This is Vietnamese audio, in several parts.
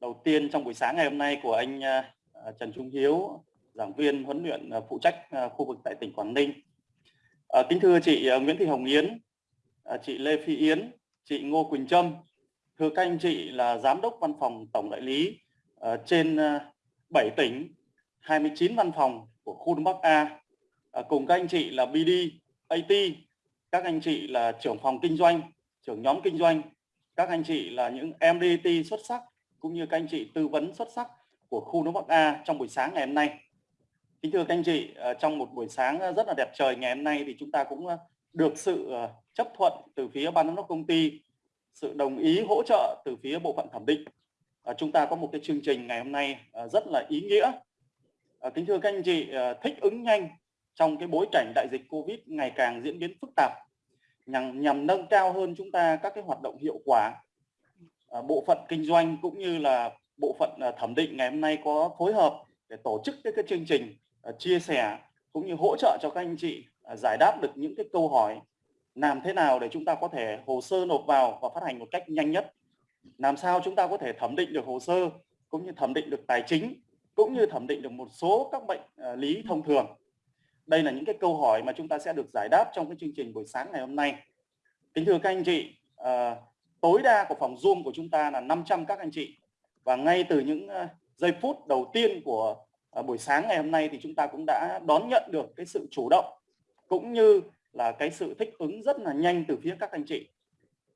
đầu tiên trong buổi sáng ngày hôm nay của anh à, à, Trần Trung Hiếu, giảng viên huấn luyện à, phụ trách khu vực tại tỉnh Quảng Ninh. Kính thưa chị Nguyễn Thị Hồng Yến, chị Lê Phi Yến, chị Ngô Quỳnh Trâm, thưa các anh chị là giám đốc văn phòng tổng đại lý trên 7 tỉnh, 29 văn phòng của khu Đông Bắc A, cùng các anh chị là BD, AT, các anh chị là trưởng phòng kinh doanh, trưởng nhóm kinh doanh, các anh chị là những MDT xuất sắc cũng như các anh chị tư vấn xuất sắc của khu nước Bắc A trong buổi sáng ngày hôm nay. Kính thưa các anh chị, ờ, trong một buổi sáng ờ, rất là đẹp trời ngày hôm nay thì chúng ta cũng ờ, được sự chấp thuận từ phía ban giám đốc công ty, sự đồng ý hỗ trợ từ phía bộ phận thẩm định. Chúng ta có một cái chương trình ngày hôm nay rất là ý nghĩa. Kính thưa các anh chị, thích ứng nhanh trong cái bối cảnh đại dịch Covid ngày càng diễn biến phức tạp nhằm nhằm nâng cao hơn chúng ta các cái hoạt động hiệu quả Ờ, bộ phận kinh doanh cũng như là bộ phận ờ, thẩm định ngày hôm nay có phối hợp để tổ chức cái, cái chương trình ờ, chia sẻ cũng như hỗ trợ cho các anh chị giải đáp được những cái câu hỏi làm thế nào để chúng ta có thể hồ sơ nộp vào và phát hành một cách nhanh nhất làm sao chúng ta có thể thẩm định được hồ sơ cũng như thẩm định được tài chính cũng như thẩm định được một số các bệnh lý thông thường đây là những cái câu hỏi mà chúng ta sẽ được giải đáp trong cái chương trình buổi sáng ngày hôm nay. Kính thưa các anh chị, tối đa của phòng Zoom của chúng ta là 500 các anh chị và ngay từ những ờ, giây phút đầu tiên của ờ, buổi sáng ngày hôm nay thì chúng ta cũng đã đón nhận được cái sự chủ động cũng như là cái sự thích ứng rất là nhanh từ phía các anh chị.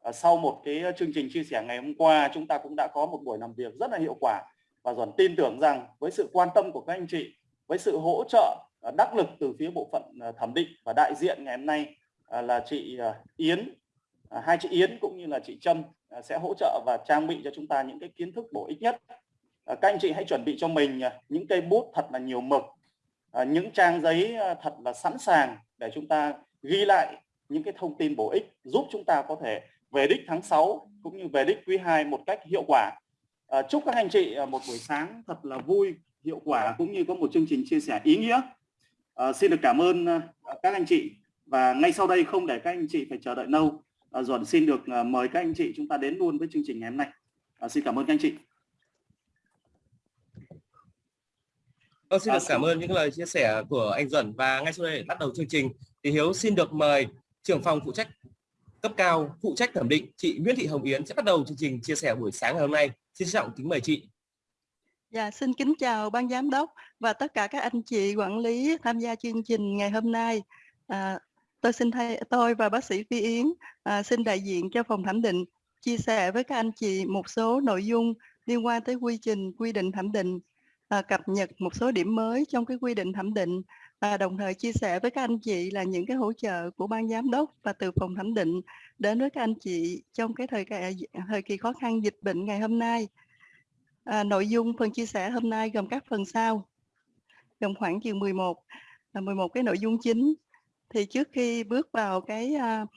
Ờ, sau một cái chương trình chia sẻ ngày hôm qua chúng ta cũng đã có một buổi làm việc rất là hiệu quả và dần tin tưởng rằng với sự quan tâm của các anh chị, với sự hỗ trợ đắc lực từ phía bộ phận thẩm định và đại diện ngày hôm nay là chị Yến À, hai chị Yến cũng như là chị Trâm à, sẽ hỗ trợ và trang bị cho chúng ta những cái kiến thức bổ ích nhất. À, các anh chị hãy chuẩn bị cho mình những cây bút thật là nhiều mực những trang giấy thật là sẵn sàng để chúng ta ghi lại những cái thông tin bổ ích giúp chúng ta có thể về đích tháng 6 cũng như về đích quý 2 một cách hiệu quả. Chúc các anh chị một buổi sáng thật là vui hiệu quả cũng như có một chương trình chia sẻ ý nghĩa. À, xin được cảm ơn các anh chị. Và ngay sau đây không để các anh chị phải chờ đợi lâu, Duẩn xin được uh, mời các anh chị chúng ta đến luôn với chương trình ngày hôm nay. Uh, xin cảm ơn các anh chị. Vâng, xin được cảm ơn những lời chia sẻ của anh Duẩn và ngay sau đây để bắt đầu chương trình thì Hiếu xin được mời trưởng phòng phụ trách cấp cao phụ trách thẩm định chị Nguyễn Thị Hồng Yến sẽ bắt đầu chương trình chia sẻ buổi sáng ngày hôm nay. Xin trọng kính mời chị. Dạ, xin kính chào ban giám đốc và tất cả các anh chị quản lý tham gia chương trình ngày hôm nay. À, tôi xin thay tôi và bác sĩ Phi Yến à, xin đại diện cho phòng thẩm định chia sẻ với các anh chị một số nội dung liên quan tới quy trình quy định thẩm định, à, cập nhật một số điểm mới trong cái quy định thẩm định à, đồng thời chia sẻ với các anh chị là những cái hỗ trợ của ban giám đốc và từ phòng thẩm định đến với các anh chị trong cái thời kỳ, thời kỳ khó khăn dịch bệnh ngày hôm nay. À, nội dung phần chia sẻ hôm nay gồm các phần sau, gồm khoảng chừng 11, à, 11 cái nội dung chính. Thì trước khi bước vào cái uh,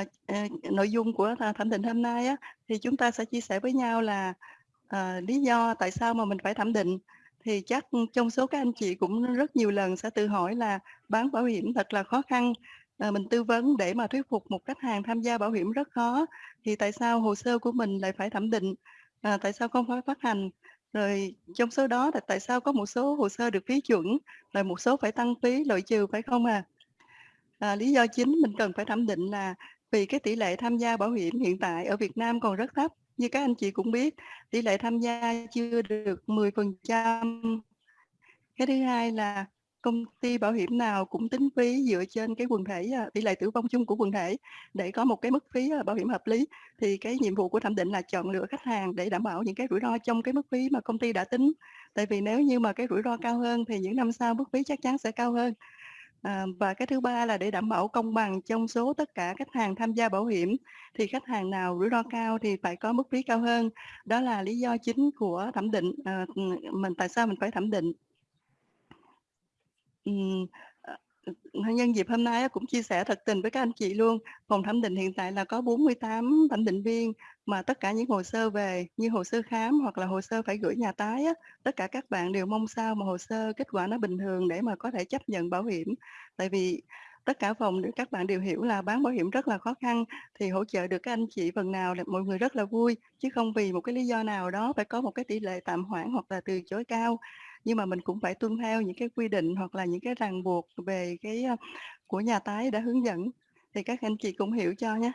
uh, uh, nội dung của à, thẩm định hôm nay á, thì chúng ta sẽ chia sẻ với nhau là uh, lý do tại sao mà mình phải thẩm định. Thì chắc trong số các anh chị cũng rất nhiều lần sẽ tự hỏi là bán bảo hiểm thật là khó khăn. À, mình tư vấn để mà thuyết phục một khách hàng tham gia bảo hiểm rất khó. Thì tại sao hồ sơ của mình lại phải thẩm định? à, tại sao không phải phát hành rồi trong số đó là tại sao có một số hồ sơ được phí chuẩn rồi một số phải tăng phí loại trừ phải không à? À lý do chính mình cần phải thẩm định là vì cái tỷ lệ tham gia bảo hiểm hiện tại ở Việt Nam còn rất thấp, như các anh chị cũng biết, tỷ lệ tham gia chưa được 10% cái thứ hai là công ty bảo hiểm nào cũng tính phí dựa trên cái quần thể à, tỷ lệ tử vong chung của quần thể. Để có một cái mức phí à, bảo hiểm hợp lý thì cái nhiệm vụ của thẩm định là chọn lựa khách hàng để đảm bảo những cái rủi ro trong cái mức phí mà công ty đã tính. Tại vì nếu như mà cái rủi ro cao hơn thì những năm sau mức phí chắc chắn sẽ cao hơn. À, và cái thứ ba là để đảm bảo công bằng trong số tất cả khách hàng tham gia bảo hiểm thì khách hàng nào rủi ro cao thì phải có mức phí cao hơn đó là lý do chính của thẩm định à, mình tại sao mình phải thẩm định Ừm, à, nhân dịp hôm nay cũng chia sẻ thật tình với các anh chị luôn. Phòng thẩm định hiện tại là có 48 thẩm định viên mà tất cả những hồ sơ về như hồ sơ khám hoặc là hồ sơ phải gửi nhà tái á, tất cả các bạn đều mong sao mà hồ sơ kết quả nó bình thường để mà có thể chấp nhận bảo hiểm. Tại vì tất cả phòng các bạn đều hiểu là bán bảo hiểm rất là khó khăn thì hỗ trợ được các anh chị phần nào là mọi người rất là vui chứ không vì một cái lý do nào đó phải có một cái tỷ lệ tạm hoãn hoặc là từ chối cao nhưng mà mình cũng phải tuân theo những cái quy định hoặc là những cái ràng buộc về cái ờ, của nhà tái đã hướng dẫn thì các anh chị cũng hiểu cho nhé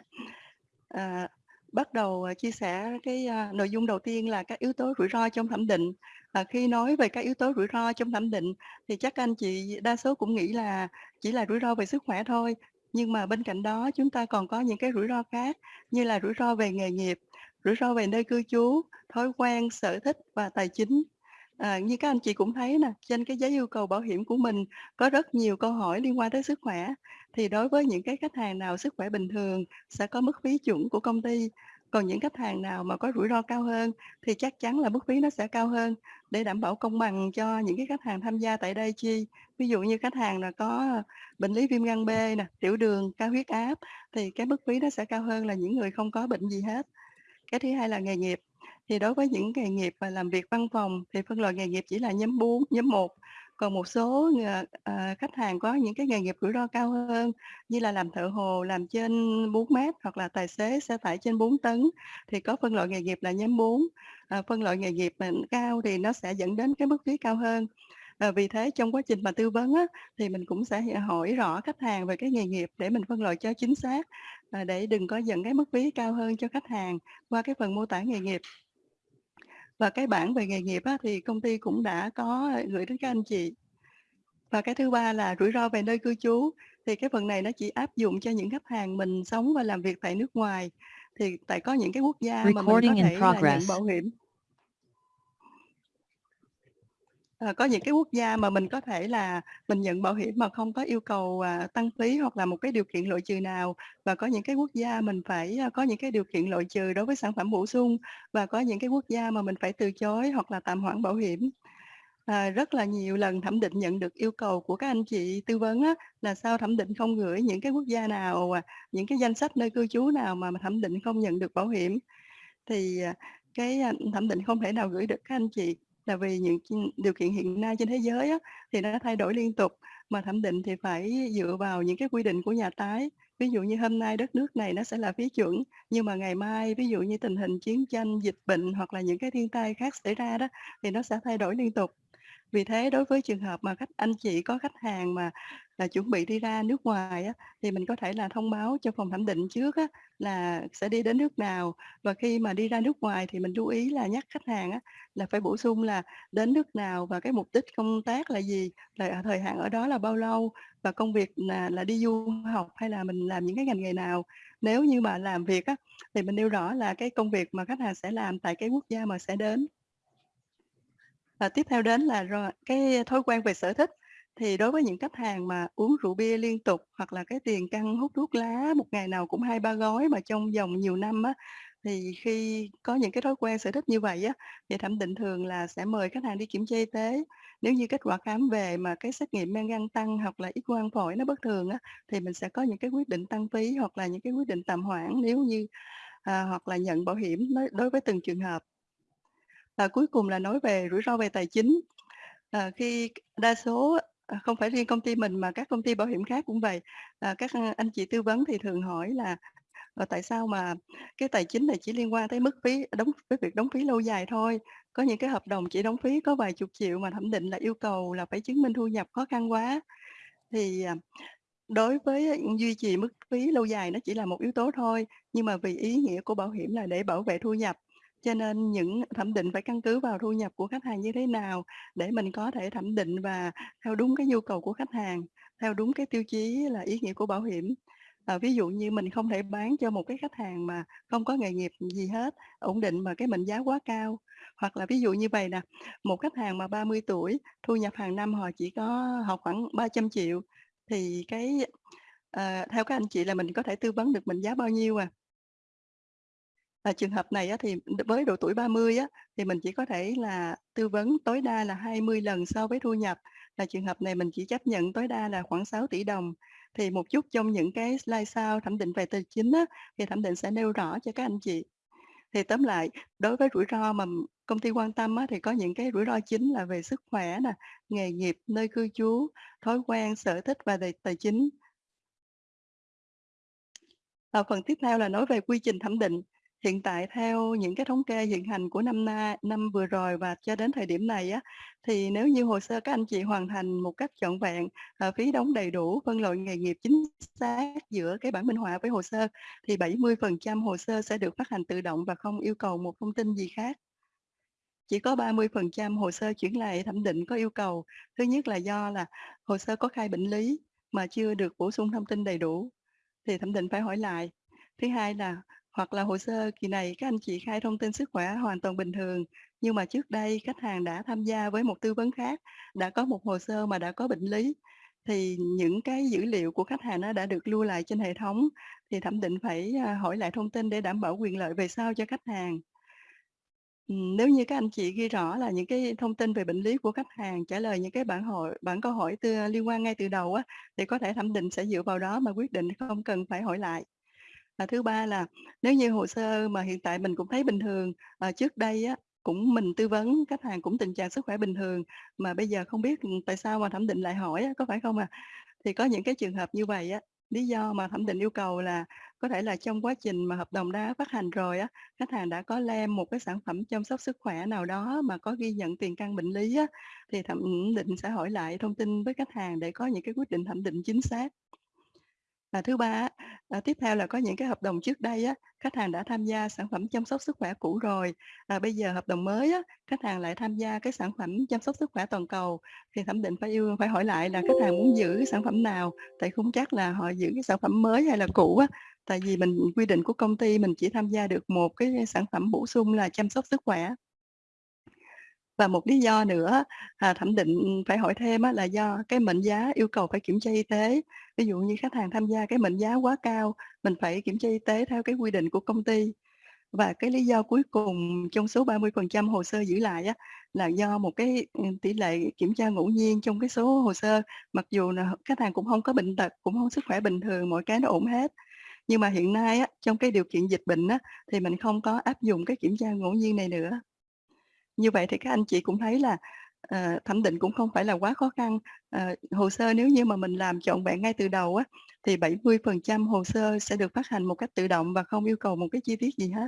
à, bắt đầu à, chia sẻ cái à, nội dung đầu tiên là các yếu tố rủi ro trong thẩm định. À, khi nói về các yếu tố rủi ro trong thẩm định thì chắc anh chị đa số cũng nghĩ là chỉ là rủi ro về sức khỏe thôi. Nhưng mà bên cạnh đó chúng ta còn có những cái rủi ro khác như là rủi ro về nghề nghiệp rủi ro về nơi cư trú thói quen sở thích và tài chính. À, như các anh chị cũng thấy nè, trên cái giấy yêu cầu bảo hiểm của mình có rất nhiều câu hỏi liên quan tới sức khỏe. Thì đối với những cái khách hàng nào sức khỏe bình thường sẽ có mức phí chuẩn của công ty. Còn những khách hàng nào mà có rủi ro cao hơn thì chắc chắn là mức phí nó sẽ cao hơn để đảm bảo công bằng cho những cái khách hàng tham gia tại đây chi. Ví dụ như khách hàng là có bệnh lý viêm gan B nè, tiểu đường, cao huyết áp thì cái mức phí nó sẽ cao hơn là những người không có bệnh gì hết. Cái thứ hai là nghề nghiệp thì đối với những nghề nghiệp và làm việc văn phòng thì phân loại nghề nghiệp chỉ là nhóm 4, nhóm 1. Còn một số à, khách hàng có những cái nghề nghiệp rủi ro cao hơn như là làm thợ hồ, làm trên 4 mét hoặc là tài xế xe tải trên 4 tấn thì có phân loại nghề nghiệp là nhóm 4. À, ờ, phân loại nghề nghiệp mà cao thì nó sẽ dẫn đến cái mức phí cao hơn. À, vì thế trong quá trình mà tư vấn á, thì mình cũng sẽ hỏi rõ khách hàng về cái nghề nghiệp để mình phân loại cho chính xác à, để đừng có dẫn cái mức phí cao hơn cho khách hàng qua cái phần mô tả nghề nghiệp. Và cái bảng về nghề nghiệp á, thì công ty cũng đã có gửi đến các anh chị. Và cái thứ ba là rủi ro về nơi cư trú. Thì cái phần này nó chỉ áp dụng cho những khách hàng mình sống và làm việc tại nước ngoài. Thì tại có những cái quốc gia mà mình có thể là nhận bảo hiểm. À, có những cái quốc gia mà mình có thể là mình nhận bảo hiểm mà không có yêu cầu à, tăng phí hoặc là một cái điều kiện loại trừ nào và có những cái quốc gia mình phải à, có những cái điều kiện loại trừ đối với sản phẩm bổ sung và có những cái quốc gia mà mình phải từ chối hoặc là tạm hoãn bảo hiểm. À, rất là nhiều lần thẩm định nhận được yêu cầu của các anh chị tư vấn á, là sao thẩm định không gửi những cái quốc gia nào, à, những cái danh sách nơi cư trú nào mà thẩm định không nhận được bảo hiểm. Thì à, cái à, thẩm định không thể nào gửi được các anh chị là vì những điều kiện hiện nay trên thế giới á, thì nó thay đổi liên tục mà thẩm định thì phải dựa vào những cái quy định của nhà tái. Ví dụ như hôm nay đất nước này nó sẽ là phí chuẩn nhưng mà ngày mai ví dụ như tình hình chiến tranh dịch bệnh hoặc là những cái thiên tai khác xảy ra đó thì nó sẽ thay đổi liên tục. Vì thế đối với trường hợp mà khách anh chị có khách hàng mà là chuẩn bị đi ra nước ngoài á, thì mình có thể là thông báo cho phòng thẩm định trước á, là sẽ đi đến nước nào. Và khi mà đi ra nước ngoài thì mình lưu ý là nhắc khách hàng á, là phải bổ sung là đến nước nào và cái mục đích công tác là gì là thời hạn ở đó là bao lâu và công việc là là đi du học hay là mình làm những cái ngành nghề nào. Nếu như mà làm việc á, thì mình nêu rõ là cái công việc mà khách hàng sẽ làm tại cái quốc gia mà sẽ đến. Và tiếp theo đến là rồi cái thói quen về sở thích thì đối với những khách hàng mà uống rượu bia liên tục hoặc là cái tiền căng hút thuốc lá một ngày nào cũng hai ba gói mà trong vòng nhiều năm á thì khi có những cái thói quen sở thích như vậy á thì thẩm định thường là sẽ mời khách hàng đi kiểm tra y tế nếu như kết quả khám về mà cái xét nghiệm men gan tăng hoặc là ít quang phổi nó bất thường á thì mình sẽ có những cái quyết định tăng phí hoặc là những cái quyết định tạm hoãn nếu như à, hoặc là nhận bảo hiểm đối với từng trường hợp và cuối cùng là nói về rủi ro về tài chính. À, khi đa số à, không phải riêng công ty mình mà các công ty bảo hiểm khác cũng vậy, à, các ờ, anh chị tư vấn thì thường hỏi là à, tại sao mà cái tài chính này chỉ liên quan tới mức phí đóng với việc đóng phí lâu dài thôi. Có những cái hợp đồng chỉ đóng phí có vài chục triệu mà thẩm định là yêu cầu là phải chứng minh thu nhập khó khăn quá. Thì à, đối với duy trì mức phí lâu dài nó chỉ là một yếu tố thôi, nhưng mà vì ý nghĩa của bảo hiểm là để bảo vệ thu nhập cho nên những thẩm định phải căn cứ vào thu nhập của khách hàng như thế nào để mình có thể thẩm định và theo đúng cái nhu cầu của khách hàng, theo đúng cái tiêu chí là ý nghĩa của bảo hiểm. À, ví dụ như mình không thể bán cho một cái khách hàng mà không có nghề nghiệp gì hết, ổn định mà cái mệnh giá quá cao. Hoặc là ví dụ như vậy nè, một khách hàng mà 30 tuổi, thu nhập hàng năm họ chỉ có họ khoảng 300 triệu thì cái à, theo các anh chị là mình có thể tư vấn được mệnh giá bao nhiêu à? Và trường hợp này á, thì với độ tuổi 30 á, thì mình chỉ có thể là tư vấn tối đa là 20 lần so với thu nhập. Là trường hợp này mình chỉ chấp nhận tối đa là khoảng 6 tỷ đồng. Thì một chút trong những cái slide sau thẩm định về tài chính á, thì thẩm định sẽ nêu rõ cho các anh chị. Thì tóm lại, đối với rủi ro mà công ty quan tâm á, thì có những cái rủi ro chính là về sức khỏe nè, nghề nghiệp, nơi cư trú, thói quen, sở thích và tài, tài chính. À, phần tiếp theo là nói về quy trình thẩm định. Hiện tại theo những cái thống kê hiện hành của năm nay năm vừa rồi và cho đến thời điểm này á, thì nếu như hồ sơ các anh chị hoàn thành một cách trọn vẹn, à, phí đóng đầy đủ, phân loại nghề nghiệp chính xác giữa cái bản minh họa với hồ sơ, thì 70% hồ sơ sẽ được phát hành tự động và không yêu cầu một thông tin gì khác. Chỉ có 30% hồ sơ chuyển lại thẩm định có yêu cầu. Thứ nhất là do là hồ sơ có khai bệnh lý mà chưa được bổ sung thông tin đầy đủ, thì thẩm định phải hỏi lại. Thứ hai là hoặc là hồ sơ kỳ này các anh chị khai thông tin sức khỏe hoàn toàn bình thường, nhưng mà trước đây khách hàng đã tham gia với một tư vấn khác, đã có một hồ sơ mà đã có bệnh lý, thì những cái dữ liệu của khách hàng nó đã được lưu lại trên hệ thống, thì thẩm định phải, à, hỏi lại thông tin để đảm bảo quyền lợi về sau cho khách hàng. Ừ, nếu như các anh chị ghi rõ là những cái thông tin về bệnh lý của khách hàng, trả lời những cái bản hội bản câu hỏi tư liên quan ngay từ đầu á, thì có thể thẩm định sẽ dựa vào đó mà quyết định không cần phải hỏi lại. À, thứ ba là nếu như hồ sơ mà hiện tại mình cũng thấy bình thường, à, trước đây á, cũng mình tư vấn khách hàng cũng tình trạng sức khỏe bình thường, mà bây giờ không biết, ừ, tại sao mà thẩm định lại hỏi á, có phải không à? Thì có những cái trường hợp như vậy á, lý do mà thẩm định yêu cầu là có thể là trong quá trình mà hợp đồng đã phát hành rồi á, khách hàng đã có lem một cái sản phẩm chăm sóc sức khỏe nào đó mà có ghi nhận tiền căn bệnh lý á, thì thẩm định sẽ hỏi lại thông tin với khách hàng để có những cái quyết định thẩm định chính xác. Và thứ ba á, à, tiếp theo là có những cái hợp đồng trước đây á, khách hàng đã tham gia sản phẩm chăm sóc sức khỏe cũ rồi, à, bây giờ hợp đồng mới á, khách hàng lại tham gia cái sản phẩm chăm sóc sức khỏe toàn cầu, thì thẩm định phải yêu phải hỏi lại là khách hàng muốn giữ cái sản phẩm nào, tại không chắc là họ giữ cái sản phẩm mới hay là cũ á. Tại vì mình quy định của công ty mình chỉ tham gia được một cái sản phẩm bổ sung là chăm sóc sức khỏe. Và một lý do nữa, à, thẩm định phải hỏi thêm á, là do cái mệnh giá yêu cầu phải kiểm tra y tế. Ví dụ như khách hàng tham gia cái mệnh giá quá cao, mình phải kiểm tra y tế theo cái quy định của công ty. Và cái lý do cuối cùng trong số 30% hồ sơ giữ lại á, là do một cái, ừ, tỷ lệ kiểm tra ngẫu nhiên trong cái số hồ sơ, mặc dù là khách hàng cũng không có bệnh tật, cũng không sức khỏe bình thường, mọi cái nó ổn hết. Nhưng mà hiện nay á, trong cái điều kiện dịch bệnh á, thì mình không có áp dụng cái kiểm tra ngẫu nhiên này nữa. Như vậy thì các anh chị cũng thấy là, ờ, thẩm định cũng không phải là quá khó khăn. Ờ, hồ sơ nếu như mà mình làm trọn vẹn ngay từ đầu á, thì 70% hồ sơ sẽ được phát hành một cách tự động và không yêu cầu một cái chi tiết gì hết.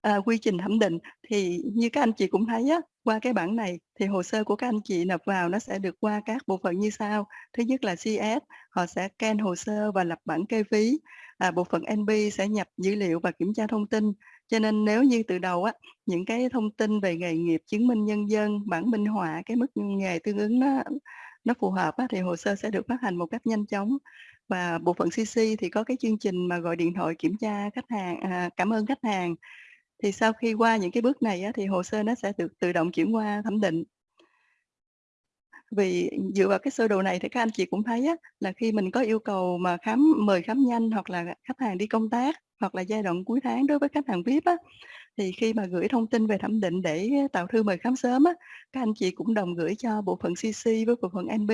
À, quy trình thẩm định thì như các anh chị cũng thấy á, qua cái bảng này thì hồ sơ của các anh chị nộp vào nó sẽ được qua các bộ phận như sau. Thứ nhất là CS, họ sẽ scan hồ sơ và lập bản kê phí. À, bộ phận NB sẽ nhập dữ liệu và kiểm tra thông tin. Cho nên nếu như từ đầu á, những cái thông tin về nghề nghiệp, chứng minh nhân dân, bản minh họa, cái mức nghề tương ứng nó nó phù hợp á, thì hồ sơ sẽ được phát hành một cách nhanh chóng. Và bộ phận CC thì có cái chương trình mà gọi điện thoại kiểm tra khách hàng à, cảm ơn khách hàng. Thì sau khi qua những cái bước này á, thì hồ sơ nó sẽ được tự động chuyển qua thẩm định. Vì dựa vào cái sơ đồ này thì các anh chị cũng thấy á, là khi mình có yêu cầu mà khám mời khám nhanh hoặc là khách hàng đi công tác, hoặc là giai đoạn cuối tháng đối với khách hàng VIP á, thì khi mà gửi thông tin về thẩm định để tạo thư mời khám sớm á, các anh chị cũng đồng gửi cho bộ phận CC với bộ phận NB,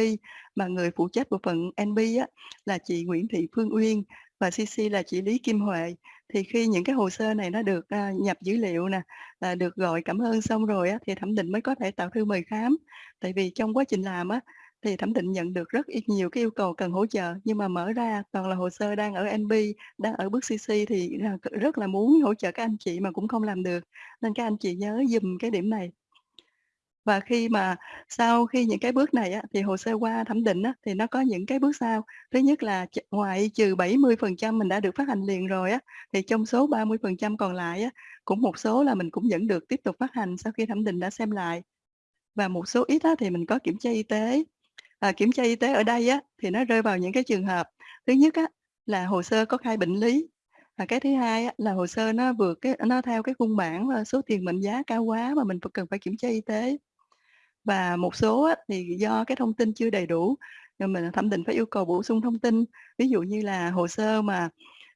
mà người phụ trách bộ phận NB á, là chị Nguyễn Thị Phương Uyên và CC là chị Lý Kim Huệ. Thì khi những cái hồ sơ này nó được, à, nhập dữ liệu nè, à, được gọi cảm ơn xong rồi á, thì thẩm định mới có thể tạo thư mời khám. Tại vì trong quá trình làm á, thì thẩm định nhận được rất ít nhiều cái yêu cầu cần hỗ trợ, nhưng mà mở ra toàn là hồ sơ đang ở NB, đang ở bước CC thì là rất là muốn hỗ trợ các anh chị mà cũng không làm được, nên các anh chị nhớ dùm cái điểm này. Và khi mà sau khi những cái bước này á, thì hồ sơ qua thẩm định á, thì nó có những cái bước sau. Thứ nhất là ch ngoại trừ 70% mình đã được phát hành liền rồi á, thì trong số 30% còn lại á, cũng một số là mình cũng vẫn được tiếp tục phát hành sau khi thẩm định đã xem lại. Và một số ít á, thì mình có kiểm tra y tế. À, kiểm tra y tế ở đây á, thì nó rơi vào những cái trường hợp, thứ nhất á, là hồ sơ có khai bệnh lý, và cái thứ hai á, là hồ sơ nó vượt cái nó theo cái khung bản số tiền mệnh giá cao quá mà mình cần phải kiểm tra y tế. Và một số thì do cái thông tin chưa đầy đủ, nên mình thẩm định phải yêu cầu bổ sung thông tin. Ví dụ như là hồ sơ mà,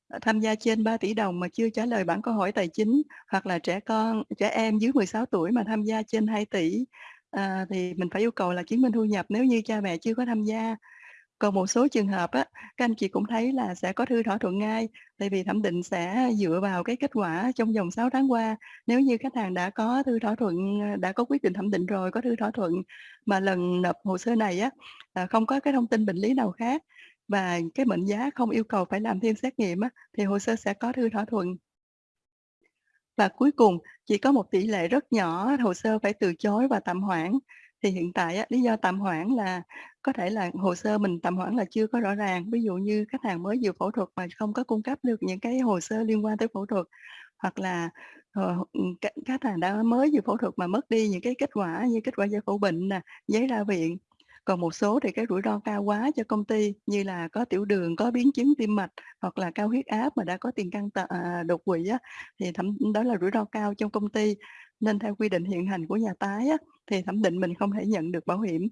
ờ, tham gia trên 3 tỷ đồng mà chưa trả lời bản câu hỏi tài chính, hoặc là trẻ con trẻ em dưới 16 tuổi mà tham gia trên 2 tỷ, à, thì mình phải yêu cầu là chứng minh thu nhập nếu như cha mẹ chưa có tham gia. Còn một số trường hợp á, các anh chị cũng thấy là sẽ có thư thỏa thuận ngay, tại vì thẩm định sẽ dựa vào cái kết quả trong vòng 6 tháng qua. Nếu như khách hàng đã có thư thỏa thuận, đã có quyết định thẩm định rồi, có thư thỏa thuận mà lần nộp hồ sơ này á, à, không có cái thông tin bệnh lý nào khác và cái mệnh giá không yêu cầu phải làm thêm xét nghiệm á, thì hồ sơ sẽ có thư thỏa thuận. Và cuối cùng, chỉ có một tỷ lệ rất nhỏ hồ sơ phải từ chối và tạm hoãn. Thì hiện tại á, lý do tạm hoãn là có thể là hồ sơ mình tạm hoãn là chưa có rõ ràng. Ví dụ như khách hàng mới vừa phẫu thuật mà không có cung cấp được những cái hồ sơ liên quan tới phẫu thuật, hoặc là, ờ, ừ, khách hàng đã mới vừa phẫu thuật mà mất đi những cái kết quả như kết quả giải phẫu bệnh nè, giấy ra viện. Còn một số thì cái rủi ro cao quá cho công ty như là có tiểu đường, có biến chứng tim mạch hoặc là cao huyết áp mà đã có tiền căn à, đột quỵ á, thì thậm đó là rủi ro cao trong công ty. Nên theo quy định hiện hành của nhà tái á, thì thẩm định mình không thể nhận được bảo hiểm.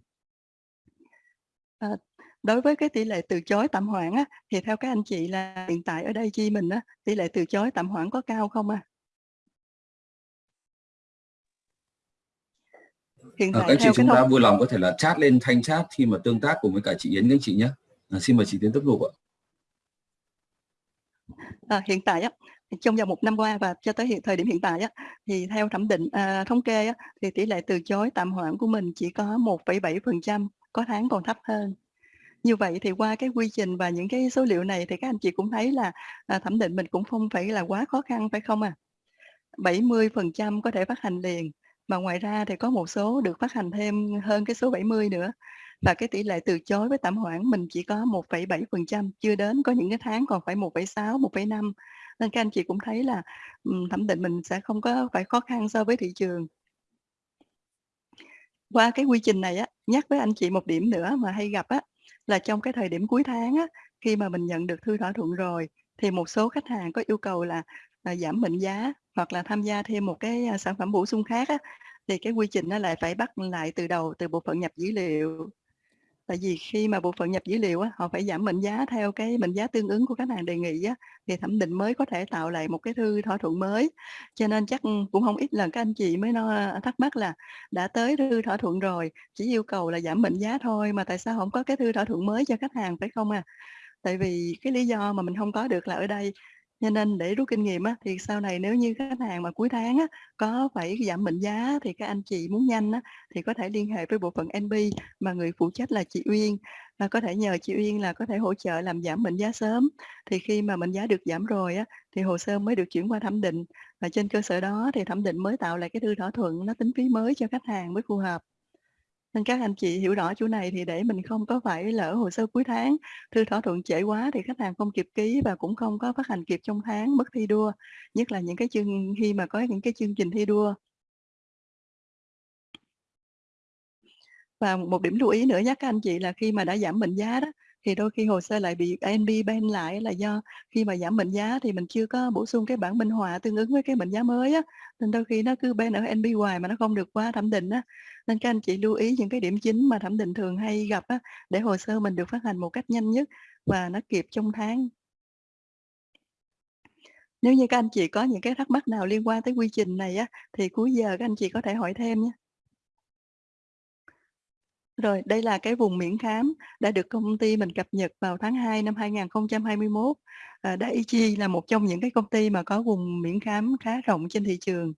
Ờ, đối với cái tỷ lệ từ chối tạm hoãn á, thì theo các anh chị là hiện tại ở đây chi mình á, tỷ lệ từ chối tạm hoãn có cao không à? Hiện Ờ, tại các anh chị chúng ta thông vui lòng có thể là chat lên thanh chat khi mà tương tác cùng với cả chị Yến các chị nhé. À, xin mời chị Tiến tiếp tục ạ. À, hiện tại á, trong vòng một năm qua và cho tới hiện thời điểm hiện tại á, thì theo thẩm định, à, thống kê á, thì tỷ lệ từ chối tạm hoãn của mình chỉ có 1,7%, có tháng còn thấp hơn. Như vậy thì qua cái quy trình và những cái số liệu này thì các anh chị cũng thấy là, à, thẩm định mình cũng không phải là quá khó khăn, phải không à? 70% có thể phát hành liền, mà ngoài ra thì có một số được phát hành thêm hơn cái số 70 nữa. Và cái tỷ lệ từ chối với tạm hoãn mình chỉ có 1,7%, chưa đến, có những cái tháng còn phải 1,6, 1,5. Nên các anh chị cũng thấy là, thẩm định mình sẽ không có phải khó khăn so với thị trường. Qua cái quy trình này á, nhắc với anh chị một điểm nữa mà hay gặp á, là trong cái thời điểm cuối tháng á, khi mà mình nhận được thư thỏa thuận rồi, thì một số khách hàng có yêu cầu là, là giảm mệnh giá hoặc là tham gia thêm một cái, à, sản phẩm bổ sung khác á, thì cái quy trình nó lại phải bắt lại từ đầu, từ bộ phận nhập dữ liệu. Tại vì khi mà bộ phận nhập dữ liệu á, họ phải giảm mệnh giá theo cái mệnh giá tương ứng của khách hàng đề nghị á, thì thẩm định mới có thể tạo lại một cái thư thỏa thuận mới. Cho nên chắc, ừ, cũng không ít lần các anh chị mới no à, thắc mắc là đã tới thư thỏa thuận rồi, chỉ yêu cầu là giảm mệnh giá thôi mà tại sao không có cái thư thỏa thuận mới cho khách hàng, phải không à? Tại vì cái lý do mà mình không có được là ở đây. Cho nên để rút kinh nghiệm á, thì sau này nếu như khách hàng mà cuối tháng á, có phải giảm mệnh giá thì các anh chị muốn nhanh á, thì có thể liên hệ với bộ phận NB mà người phụ trách là chị Uyên, và có thể nhờ chị Uyên là có thể hỗ trợ làm giảm mệnh giá sớm. Thì khi mà mệnh giá được giảm rồi á, thì hồ sơ mới được chuyển qua thẩm định, và trên cơ sở đó thì thẩm định mới tạo lại cái thư thỏa thuận nó tính phí mới cho khách hàng mới phù hợp. Nên các anh chị hiểu rõ chỗ này thì để mình không có phải lỡ hồ sơ cuối tháng, thư thỏa thuận trễ quá thì khách hàng không kịp ký và cũng không có phát hành kịp trong tháng, mất thi đua, nhất là những cái chương khi mà có những cái chương trình thi đua. Và một điểm lưu ý nữa nhắc các anh chị là khi mà đã giảm mệnh giá đó, thì đôi khi hồ sơ lại bị ANB ban lại là do khi mà giảm mệnh giá thì mình chưa có bổ sung cái bản minh họa tương ứng với cái mệnh giá mới á, nên đôi khi nó cứ ban ở ANB hoài mà nó không được qua thẩm định á. Nên các anh chị lưu ý những cái điểm chính mà thẩm định thường hay gặp á, để hồ sơ mình được phát hành một cách nhanh nhất và nó kịp trong tháng. Nếu như các anh chị có những cái thắc mắc nào liên quan tới quy trình này á, thì cuối giờ các anh chị có thể hỏi thêm nhé. Rồi, đây là cái vùng miễn khám đã được công ty mình cập nhật vào tháng 2 năm 2021. À, Daiichi là một trong những cái công ty mà có vùng miễn khám khá rộng trên thị trường.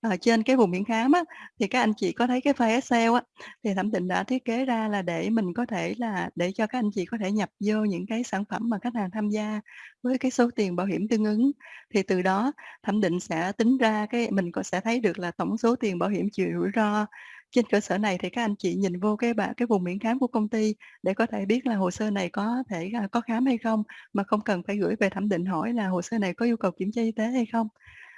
À, trên cái vùng miễn khám á, thì các anh chị có thấy cái file Excel á, thì thẩm định đã thiết kế ra là để mình có thể là để cho các anh chị có thể nhập vô những cái sản phẩm mà khách hàng tham gia với cái số tiền bảo hiểm tương ứng. Thì từ đó thẩm định sẽ tính ra cái mình có sẽ thấy được là tổng số tiền bảo hiểm chịu rủi ro. Trên cơ sở này thì các anh chị nhìn vô cái bảng cái vùng miễn khám của công ty để có thể biết là hồ sơ này có thể, à, có khám hay không, mà không cần phải gửi về thẩm định hỏi là hồ sơ này có yêu cầu kiểm tra y tế hay không.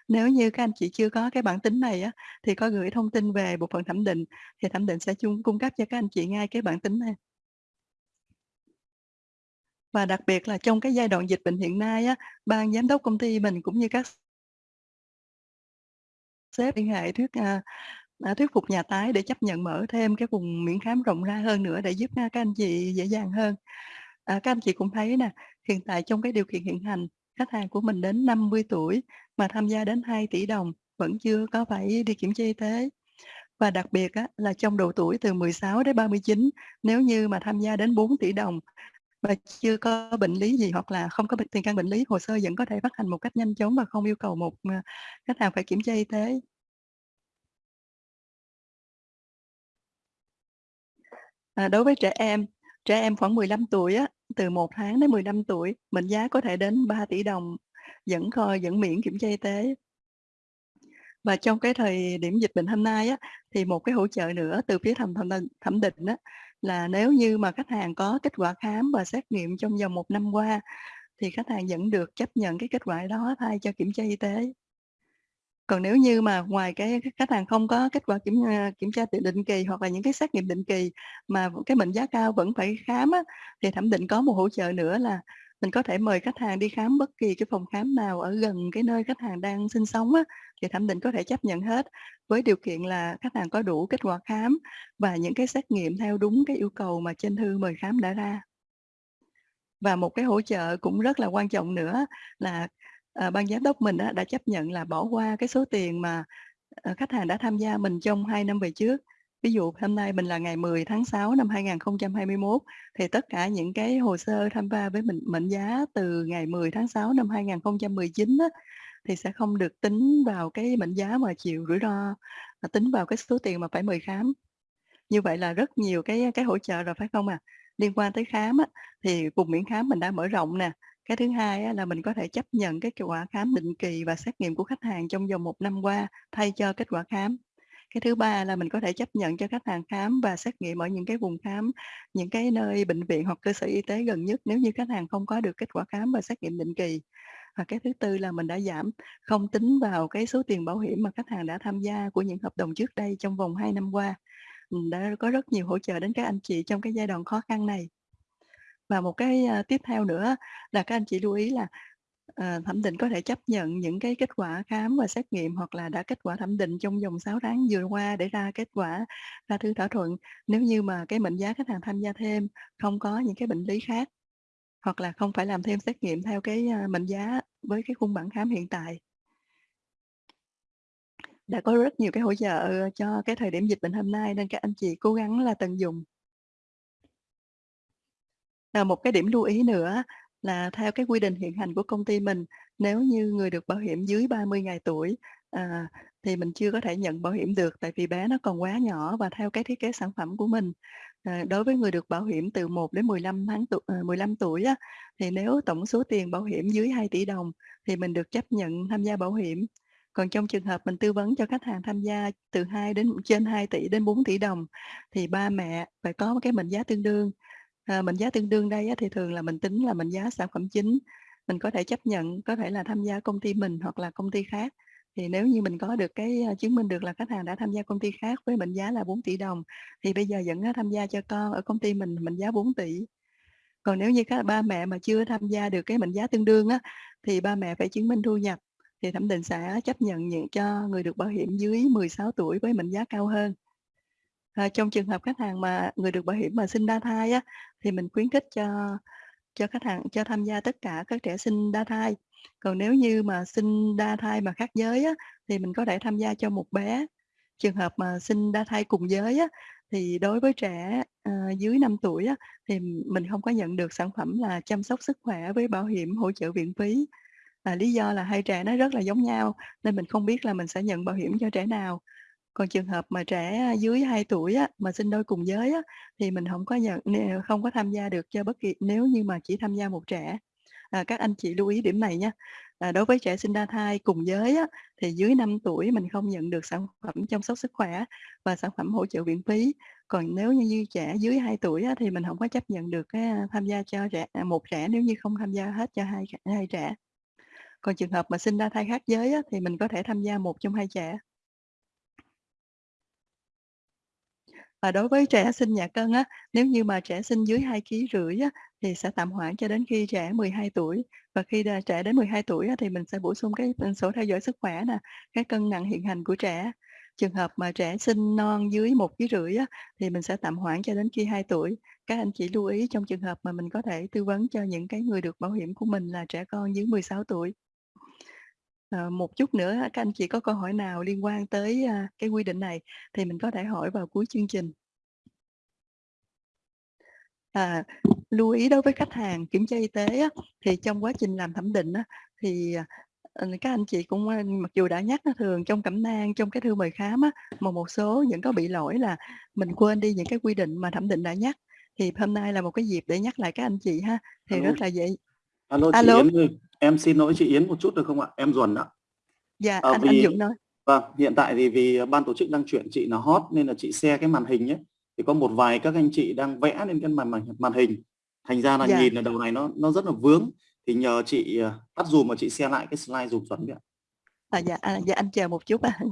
Nếu như các anh chị chưa có cái bảng tính này á, thì có gửi thông tin về bộ phận thẩm định, thì thẩm định sẽ chung cung cấp cho các anh chị ngay cái bảng tính này. Và đặc biệt là trong cái giai đoạn dịch bệnh hiện nay á, ban giám đốc công ty mình cũng như các sếp liên hệ thuyết, à, đã thuyết phục nhà tái để chấp nhận mở thêm cái vùng miễn khám rộng ra hơn nữa để giúp, các anh chị dễ dàng hơn. À, các anh chị cũng thấy nè, hiện tại trong cái điều kiện hiện hành, khách hàng của mình đến 50 tuổi mà tham gia đến 2 tỷ đồng vẫn chưa có phải đi kiểm tra y tế. Và đặc biệt á, là trong độ tuổi từ 16 đến 39, nếu như mà tham gia đến 4 tỷ đồng mà chưa có bệnh lý gì hoặc là không có bệnh tiền căn bệnh lý, hồ sơ vẫn có thể phát hành một cách nhanh chóng và không yêu cầu một, ờ, khách hàng phải kiểm tra y tế. À, đối với trẻ em, trẻ em khoảng 15 tuổi á, từ 1 tháng đến 15 tuổi, mệnh giá có thể đến 3 tỷ đồng, vẫn kho vẫn miễn kiểm tra y tế. Và trong cái thời điểm dịch bệnh hôm nay á, thì một cái hỗ trợ nữa từ phía thẩm thẩm định thẩm định á, là nếu như mà khách hàng có kết quả khám và xét nghiệm trong vòng một năm qua, thì khách hàng vẫn được chấp nhận cái kết quả đó thay cho kiểm tra y tế. Còn nếu như mà ngoài cái khách hàng không có kết quả kiểm, à, kiểm tra tự định kỳ hoặc là những cái xét nghiệm định kỳ mà cái mệnh giá cao vẫn phải khám á, thì thẩm định có một hỗ trợ nữa là mình có thể mời khách hàng đi khám bất kỳ cái phòng khám nào ở gần cái nơi khách hàng đang sinh sống á, thì thẩm định có thể chấp nhận hết, với điều kiện là khách hàng có đủ kết quả khám và những cái xét nghiệm theo đúng cái yêu cầu mà trên thư mời khám đã ra. Và một cái hỗ trợ cũng rất là quan trọng nữa là, à, ban giám đốc mình á, đã chấp nhận là bỏ qua cái số tiền mà, ờ, khách hàng đã tham gia mình trong 2 năm về trước. Ví dụ hôm nay mình là ngày 10 tháng 6 năm 2021, thì tất cả những cái hồ sơ tham gia với mình mệnh giá từ ngày 10 tháng 6 năm 2019 á, thì sẽ không được tính vào cái mệnh giá mà chịu rủi ro, mà tính vào cái số tiền mà phải mời khám. Như vậy là rất nhiều cái cái hỗ trợ rồi, phải không ạ? Liên quan tới khám á, thì vùng miễn khám mình đã mở rộng nè. Cái thứ hai á, là mình có thể chấp nhận cái kết quả khám định kỳ và xét nghiệm của khách hàng trong vòng một năm qua thay cho kết quả khám. Cái thứ ba là mình có thể chấp nhận cho khách hàng khám và xét nghiệm ở những cái vùng khám, những cái nơi bệnh viện hoặc cơ sở y tế gần nhất nếu như khách hàng không có được kết quả khám và xét nghiệm định kỳ. Và cái thứ tư là mình đã giảm, không tính vào cái số tiền bảo hiểm mà khách hàng đã tham gia của những hợp đồng trước đây trong vòng 2 năm qua. Đã có rất nhiều hỗ trợ đến các anh chị trong cái giai đoạn khó khăn này. Và một cái, uh, tiếp theo nữa là các anh chị lưu ý là, uh, thẩm định có thể chấp nhận những cái kết quả khám và xét nghiệm hoặc là đã kết quả thẩm định trong vòng 6 tháng vừa qua để ra kết quả ra thư thỏa thuận, nếu như mà cái mệnh giá khách hàng tham gia thêm không có những cái bệnh lý khác, hoặc là không phải làm thêm xét nghiệm theo cái, a, mệnh giá với cái khung bảng khám hiện tại. Đã có rất nhiều cái hỗ trợ cho cái thời điểm dịch bệnh hôm nay nên các anh chị cố gắng là tận dụng. À, một cái điểm lưu ý nữa là theo cái quy định hiện hành của công ty mình, nếu như người được bảo hiểm dưới 30 ngày tuổi, à, thì mình chưa có thể nhận bảo hiểm được tại vì bé nó còn quá nhỏ và theo cái thiết kế sản phẩm của mình. À, đối với người được bảo hiểm từ 1 đến 15 tháng tuổi à, 15 tuổi á, thì nếu tổng số tiền bảo hiểm dưới 2 tỷ đồng thì mình được chấp nhận tham gia bảo hiểm. Còn trong trường hợp mình tư vấn cho khách hàng tham gia từ 2 đến trên 2 tỷ đến 4 tỷ đồng thì ba mẹ phải có cái mệnh giá tương đương. À, mệnh giá tương đương đây á, thì thường là mình tính là mệnh giá sản phẩm chính, mình có thể chấp nhận, có thể là tham gia công ty mình hoặc là công ty khác. Thì nếu như mình có được cái, à, chứng minh được là khách hàng đã tham gia công ty khác với mệnh giá là 4 tỷ đồng, thì bây giờ vẫn, tham gia cho con ở công ty mình mệnh giá 4 tỷ. Còn nếu như các ba mẹ mà chưa tham gia được cái mệnh giá tương đương á, thì ba mẹ phải chứng minh thu nhập, thì thẩm định sẽ chấp nhận những cho người được bảo hiểm dưới 16 tuổi với mệnh giá cao hơn. À, trong trường hợp khách hàng mà người được bảo hiểm mà sinh đa thai á, thì mình khuyến khích cho cho khách hàng cho tham gia tất cả các trẻ sinh đa thai. Còn nếu như mà sinh đa thai mà khác giới á, thì mình có thể tham gia cho một bé. Trường hợp mà sinh đa thai cùng giới á, thì đối với trẻ, uh, dưới 5 tuổi á, thì mình không có nhận được sản phẩm là chăm sóc sức khỏe với bảo hiểm hỗ trợ viện phí. À, lý do là hai trẻ nó rất là giống nhau, nên mình không biết là mình sẽ nhận bảo hiểm cho trẻ nào. Còn trường hợp mà trẻ à, dưới 2 tuổi á, mà sinh đôi cùng giới á, thì mình hổng có nhận n không có tham gia được cho bất kỳ nếu như mà chỉ tham gia một trẻ. À, các anh chị lưu ý điểm này nha. À, đối với trẻ sinh đa thai cùng giới á, thì dưới 5 tuổi mình không nhận được sản phẩm chăm sóc sức khỏe và sản phẩm hỗ trợ viện phí. Còn nếu như như trẻ dưới 2 tuổi á, thì mình hổng có chấp nhận được cái, tham gia cho trẻ à, một trẻ nếu như không tham gia hết cho hai hai trẻ. Còn trường hợp mà sinh đa thai khác giới á, thì mình có thể tham gia một trong hai trẻ. Và đối với trẻ sinh nhẹ cân á, nếu như mà trẻ sinh dưới 2 kg rưỡi á, thì sẽ tạm hoãn cho đến khi trẻ 12 tuổi. Và khi trẻ đến 12 tuổi á, thì mình sẽ bổ sung cái, ừ, sổ theo dõi sức khỏe nè, cái cân nặng hiện hành của trẻ. Trường hợp mà trẻ sinh non dưới 1 kg rưỡi á, thì mình sẽ tạm hoãn cho đến khi 2 tuổi. Các anh chị lưu ý trong trường hợp mà mình có thể tư vấn cho những cái người được bảo hiểm của mình là trẻ con dưới 16 tuổi ờ, một chút nữa các anh chị có câu hỏi nào liên quan tới, a, cái quy định này thì mình có thể hỏi vào cuối chương trình. À, lưu ý đối với khách hàng kiểm tra y tế á, thì trong quá trình làm thẩm định á, thì, à, ờ, các anh chị cũng, mặc dù đã nhắc á, thường trong cẩm nang, trong cái thư mời khám á, mà một số những có bị lỗi là mình quên đi những cái quy định mà thẩm định đã nhắc. Thì hôm nay là một cái dịp để nhắc lại các anh chị ha, thì Alo. rất là dễ Alo, chị Alo. Yến ơi, em xin lỗi chị Yến một chút được không ạ? Em Duẩn ạ. Dạ, Ờ, anh anh vì Dũng nói. vâng, hiện tại thì vì ban tổ chức đang chuyển chị là hot nên là chị share cái màn hình nhé. Thì có một vài các anh chị đang vẽ lên cái màn màn, màn hình. Thành ra là Dạ. nhìn ở đầu này nó nó rất là vướng. Thì nhờ chị ờ, tắt dùm mà chị share lại cái slide dùm Duẩn ạ. À, dạ, à, dạ anh chờ một chút ạ. À,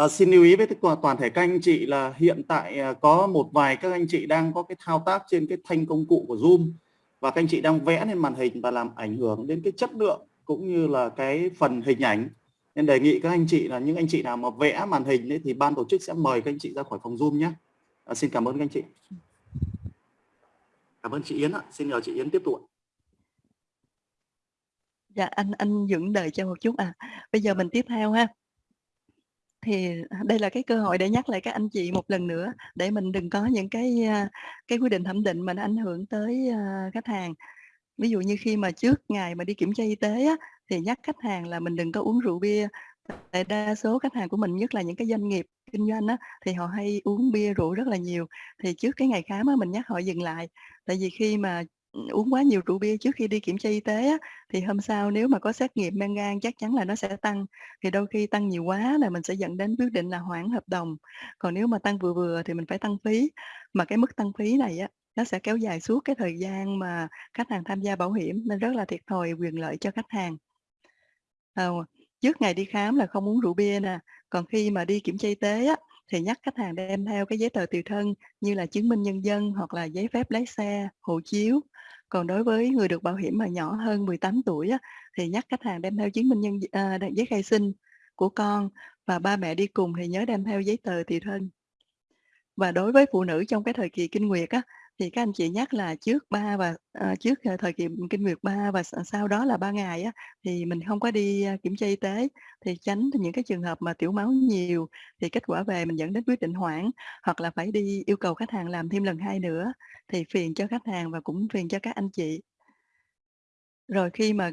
Ờ, xin lưu ý với toàn thể các anh chị là hiện tại à, có một vài các anh chị đang có cái thao tác trên cái thanh công cụ của Zoom và các anh chị đang vẽ lên màn hình và làm ảnh hưởng đến cái chất lượng cũng như là cái phần hình ảnh nên đề nghị các anh chị là những anh chị nào mà vẽ màn hình ấy thì ban tổ chức sẽ mời các anh chị ra khỏi phòng Zoom nhé. À, xin cảm ơn các anh chị. Cảm ơn chị Yến ạ. Xin nhờ chị Yến tiếp tục. Dạ, anh anh dựng đợi cho một chút à. Bây giờ mình tiếp theo ha. Thì à, đây là cái cơ hội để nhắc lại các anh chị một lần nữa để mình đừng có những cái, à, cái quy định thẩm định mà nó ảnh hưởng tới, à, khách hàng. Ví dụ như khi mà trước ngày mà đi kiểm tra y tế á, thì nhắc khách hàng là mình đừng có uống rượu bia. Tại đa số khách hàng của mình, nhất là những cái doanh nghiệp kinh doanh á, thì họ hay uống bia rượu rất là nhiều. Thì trước cái ngày khám á, mình nhắc họ dừng lại. Tại vì khi mà, uống quá nhiều rượu bia trước khi đi kiểm tra y tế á, thì hôm sau nếu mà có xét nghiệm men gan chắc chắn là nó sẽ tăng. Thì đôi khi tăng nhiều quá là mình sẽ dẫn đến quyết định là hoãn hợp đồng. Còn nếu mà tăng vừa vừa thì mình phải tăng phí. Mà cái mức tăng phí này á, nó sẽ kéo dài suốt cái thời gian mà khách hàng tham gia bảo hiểm nên rất là thiệt thòi quyền lợi cho khách hàng. à, trước ngày đi khám là không uống rượu bia nè. Còn khi mà đi kiểm tra y tế á, thì nhắc khách hàng đem theo cái giấy tờ tùy thân như là chứng minh nhân dân hoặc là giấy phép lái xe, hộ chiếu. Còn đối với người được bảo hiểm mà nhỏ hơn 18 tuổi á, thì nhắc khách hàng đem theo chứng minh nhân à, giấy khai sinh của con và ba mẹ đi cùng thì nhớ đem theo giấy tờ tùy thân. Và đối với phụ nữ trong cái thời kỳ kinh nguyệt á, thì các anh chị nhắc là trước ba và ờ, trước, ờ, thời kỳ kinh nguyệt 3 và ờ, sau đó là 3 ngày á, thì mình không có đi, ờ, kiểm tra y tế thì tránh những cái trường hợp mà tiểu máu nhiều thì kết quả về mình dẫn đến quyết định hoãn, hoặc là phải đi yêu cầu khách hàng làm thêm lần hai nữa thì phiền cho khách hàng và cũng phiền cho các anh chị. Rồi khi mà,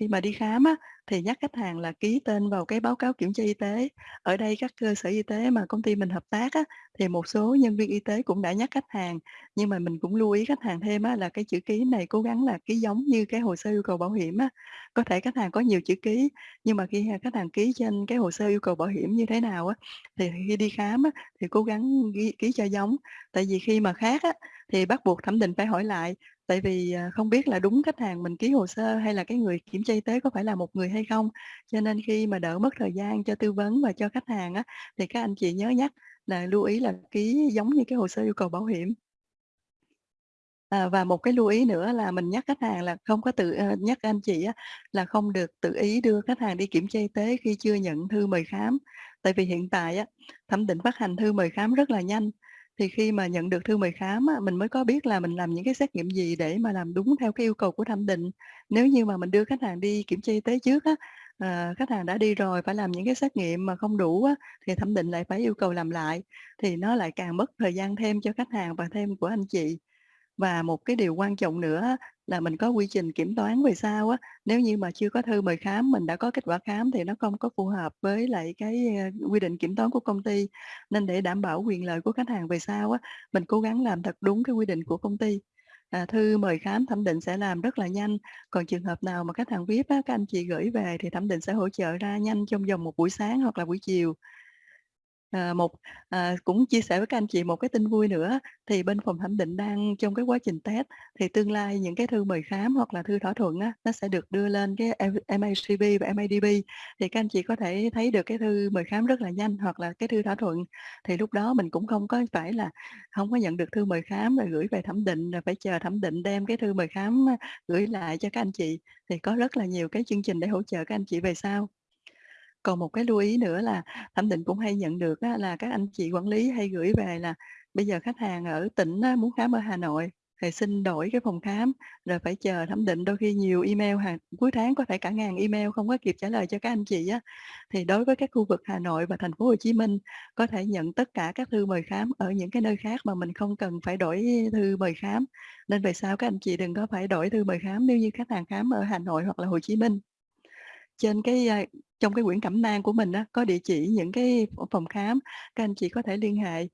khi mà đi khám á, thì nhắc khách hàng là ký tên vào cái báo cáo kiểm tra y tế. Ở đây các cơ sở y tế mà công ty mình hợp tác á, thì một số nhân viên y tế cũng đã nhắc khách hàng, nhưng mà mình cũng lưu ý khách hàng thêm á, là cái chữ ký này cố gắng là ký giống như cái hồ sơ yêu cầu bảo hiểm á. Có thể khách hàng có nhiều chữ ký, nhưng mà khi, khách hàng ký trên cái hồ sơ yêu cầu bảo hiểm như thế nào á, thì khi đi khám á, thì cố gắng ký ký cho giống. Tại vì khi mà khác á, thì bắt buộc thẩm định phải hỏi lại, tại vì, à, không biết là đúng khách hàng mình ký hồ sơ hay là cái người kiểm tra y tế có phải là một người hay không. Cho nên khi mà đỡ mất thời gian cho tư vấn và cho khách hàng á, thì các anh chị nhớ nhắc là lưu ý là ký giống như cái hồ sơ yêu cầu bảo hiểm. À, và một cái lưu ý nữa là mình nhắc khách hàng là không có tự ờ, nhắc anh chị á, là không được tự ý đưa khách hàng đi kiểm tra y tế khi chưa nhận thư mời khám. Tại vì hiện tại á, thẩm định phát hành thư mời khám rất là nhanh, thì khi mà nhận được thư mời khám á, mình mới có biết là mình làm những cái xét nghiệm gì để mà làm đúng theo cái yêu cầu của thẩm định. Nếu như mà mình đưa khách hàng đi kiểm tra y tế trước á, à, khách hàng đã đi rồi phải làm những cái xét nghiệm mà không đủ á, thì thẩm định lại phải yêu cầu làm lại, thì nó lại càng mất thời gian thêm cho khách hàng và thêm của anh chị. Và một cái điều quan trọng nữa là mình có quy trình kiểm toán về sau á, nếu như mà chưa có thư mời khám, mình đã có kết quả khám thì nó không có phù hợp với lại cái, ờ, quy định kiểm toán của công ty. Nên để đảm bảo quyền lợi của khách hàng về sau á, mình cố gắng làm thật đúng cái quy định của công ty. À, thư mời khám thẩm định sẽ làm rất là nhanh, còn trường hợp nào mà khách hàng VIP á, các anh chị gửi về thì thẩm định sẽ hỗ trợ ra nhanh trong vòng một buổi sáng hoặc là buổi chiều. À, một à, cũng chia sẻ với các anh chị một cái tin vui nữa, thì bên phòng thẩm định đang trong cái quá trình test, thì tương lai những cái thư mời khám hoặc là thư thỏa thuận á, nó sẽ được đưa lên cái M MACB và MADB, thì các anh chị có thể thấy được cái thư mời khám rất là nhanh hoặc là cái thư thỏa thuận. Thì lúc đó mình cũng không có phải là không có nhận được thư mời khám rồi gửi về thẩm định, rồi phải chờ thẩm định đem cái thư mời khám ờ, gửi lại cho các anh chị, thì có rất là nhiều cái chương trình để hỗ trợ các anh chị về sau. Còn một cái lưu ý nữa là thẩm định cũng hay nhận được á, là các anh chị quản lý hay gửi về là bây giờ khách hàng ở tỉnh á, muốn khám ở Hà Nội, thì xin đổi cái phòng khám rồi phải chờ thẩm định đôi khi nhiều email hàng cuối tháng có thể cả ngàn email không có kịp trả lời cho các anh chị á. Thì đối với các khu vực Hà Nội và thành phố Hồ Chí Minh có thể nhận tất cả các thư mời khám ở những cái nơi khác mà mình không cần phải đổi thư mời khám. Nên về sau các anh chị đừng có phải đổi thư mời khám nếu như khách hàng khám ở Hà Nội hoặc là Hồ Chí Minh trên cái trong cái quyển cẩm nang của mình đó có địa chỉ những cái phòng khám các anh chị có thể liên hệ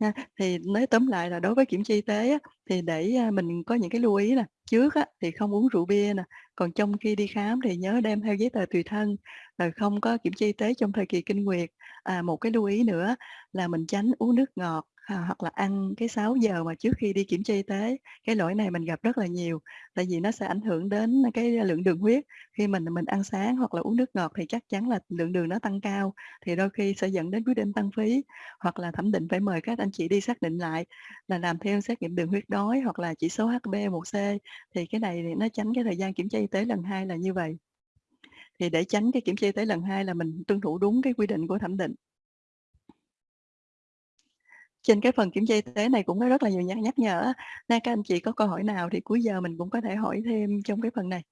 nha. Thì nói tóm lại là đối với kiểm tra y tế á, thì để, mình có những cái lưu ý nè, trước á, thì không uống rượu bia nè, còn trong khi đi khám thì nhớ đem theo giấy tờ tùy thân, rồi không có kiểm tra y tế trong thời kỳ kinh nguyệt. À, một cái lưu ý nữa là mình tránh uống nước ngọt, à, hoặc là ăn cái 6 giờ mà trước khi đi kiểm tra y tế. Cái lỗi này mình gặp rất là nhiều, tại vì nó sẽ ảnh hưởng đến cái lượng đường huyết. Khi mình mình ăn sáng hoặc là uống nước ngọt thì chắc chắn là lượng đường nó tăng cao, thì đôi khi sẽ dẫn đến quyết định tăng phí, hoặc là thẩm định phải mời các anh chị đi xác định lại là làm theo xét nghiệm đường huyết đói hoặc là chỉ số hb1c Thì cái này thì nó tránh cái thời gian kiểm tra y tế lần hai là như vậy. Thì để tránh cái kiểm tra y tế lần hai là mình tuân thủ đúng cái quy định của thẩm định. Trên cái phần kiểm tra y tế này cũng có rất là nhiều nhắc nhắc nhở nên các anh chị có câu hỏi nào thì cuối giờ mình cũng có thể hỏi thêm trong cái phần này.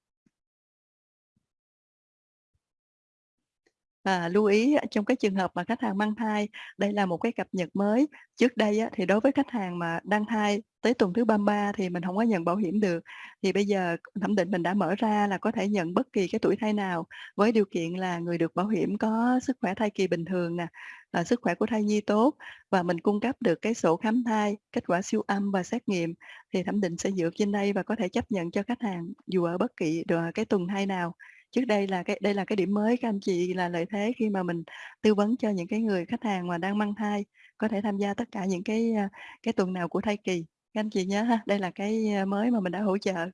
À, lưu ý trong cái trường hợp mà khách hàng mang thai, đây là một cái cập nhật mới. Trước đây á, thì đối với khách hàng mà đang thai tới tuần thứ 33 thì mình không có nhận bảo hiểm được. Thì bây giờ thẩm định mình đã mở ra là có thể nhận bất kỳ cái tuổi thai nào, với điều kiện là người được bảo hiểm có sức khỏe thai kỳ bình thường nè, à, sức khỏe của thai nhi tốt và mình cung cấp được cái sổ khám thai, kết quả siêu âm và xét nghiệm thì thẩm định sẽ dựa trên đây và có thể chấp nhận cho khách hàng dù ở bất kỳ cái tuần thai nào. Trước đây là cái đây là cái điểm mới các anh chị là lợi thế khi mà mình tư vấn cho những cái người khách hàng mà đang mang thai, có thể tham gia tất cả những cái, à, cái tuần nào của thai kỳ. Các anh chị nhớ ha, đây là cái, à, mới mà mình đã hỗ trợ.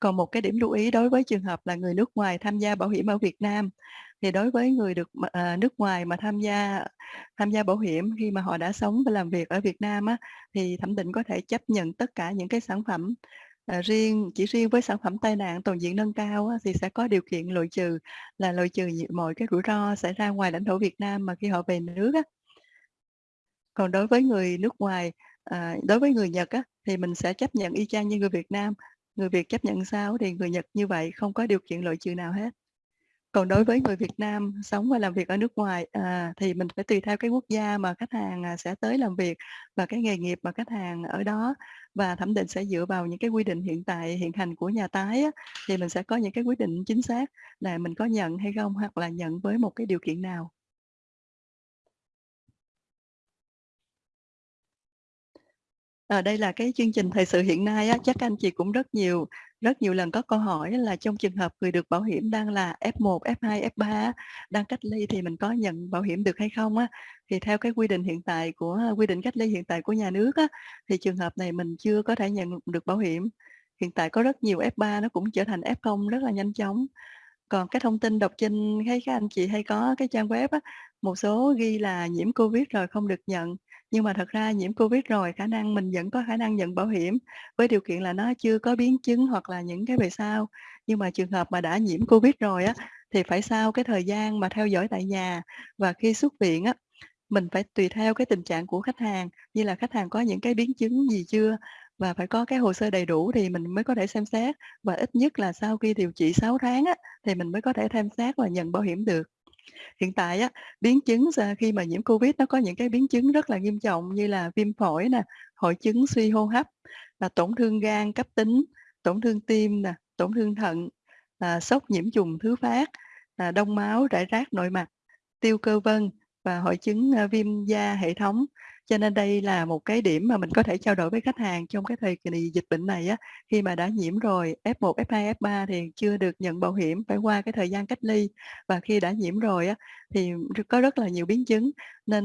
Còn một cái điểm lưu ý đối với trường hợp là người nước ngoài tham gia bảo hiểm ở Việt Nam, thì đối với người được m à, nước ngoài mà tham gia tham gia bảo hiểm khi mà họ đã sống và làm việc ở Việt Nam á, thì thẩm định có thể chấp nhận tất cả những cái sản phẩm. Ờ, riêng chỉ riêng với sản phẩm tai nạn toàn diện nâng cao á, thì sẽ có điều kiện loại trừ là loại trừ mọi cái rủi ro xảy ra ngoài lãnh thổ Việt Nam mà khi họ về nước á. Còn đối với người nước ngoài, à, đối với người Nhật á, thì mình sẽ chấp nhận y chang như người Việt Nam. Người Việt chấp nhận sao thì người Nhật như vậy, không có điều kiện loại trừ nào hết. Còn đối với người Việt Nam sống và làm việc ở nước ngoài, à, thì mình phải tùy theo cái quốc gia mà khách hàng, à, sẽ tới làm việc và cái nghề nghiệp mà khách hàng ở đó. Và thẩm định sẽ dựa vào những cái quy định hiện tại hiện hành của nhà tái á, thì mình sẽ có những cái quyết định chính xác là mình có nhận hay không, hoặc là nhận với một cái điều kiện nào. À, đây là cái chương trình thời sự hiện nay á, chắc anh chị cũng rất nhiều rất nhiều lần có câu hỏi là trong trường hợp người được bảo hiểm đang là F1, F2, F3 đang cách ly thì mình có nhận bảo hiểm được hay không á? Thì theo cái quy định hiện tại của quy định cách ly hiện tại của nhà nước á, thì trường hợp này mình chưa có thể nhận được bảo hiểm. Hiện tại có rất nhiều F3 nó cũng trở thành F0 rất là nhanh chóng. Còn cái thông tin đọc trên thấy các anh chị hay có cái trang web á, một số ghi là nhiễm Covid rồi không được nhận, nhưng mà thật ra nhiễm Covid rồi khả năng mình vẫn có khả năng nhận bảo hiểm, với điều kiện là nó chưa có biến chứng hoặc là những cái về sau. Nhưng mà trường hợp mà đã nhiễm Covid rồi á, thì phải sau cái thời gian mà theo dõi tại nhà và khi xuất viện á, mình phải tùy theo cái tình trạng của khách hàng, như là khách hàng có những cái biến chứng gì chưa và phải có cái hồ sơ đầy đủ thì mình mới có thể xem xét. Và ít nhất là sau khi điều trị 6 tháng á, thì mình mới có thể xem xét và nhận bảo hiểm được. Hiện tại á, biến chứng khi mà nhiễm Covid nó có những cái biến chứng rất là nghiêm trọng như là viêm phổi nè, hội chứng suy hô hấp, là tổn thương gan cấp tính, tổn thương tim nè, tổn thương thận, là sốc nhiễm trùng thứ phát, là đông máu rải rác nội mặt, tiêu cơ vân và hội chứng, à, viêm da hệ thống. Cho nên đây là một cái điểm mà mình có thể trao đổi với khách hàng trong cái thời kỳ dịch bệnh này á, khi mà đã nhiễm rồi F1, F2, F3 thì chưa được nhận bảo hiểm, phải qua cái thời gian cách ly. Và khi đã nhiễm rồi á, thì có rất là nhiều biến chứng, nên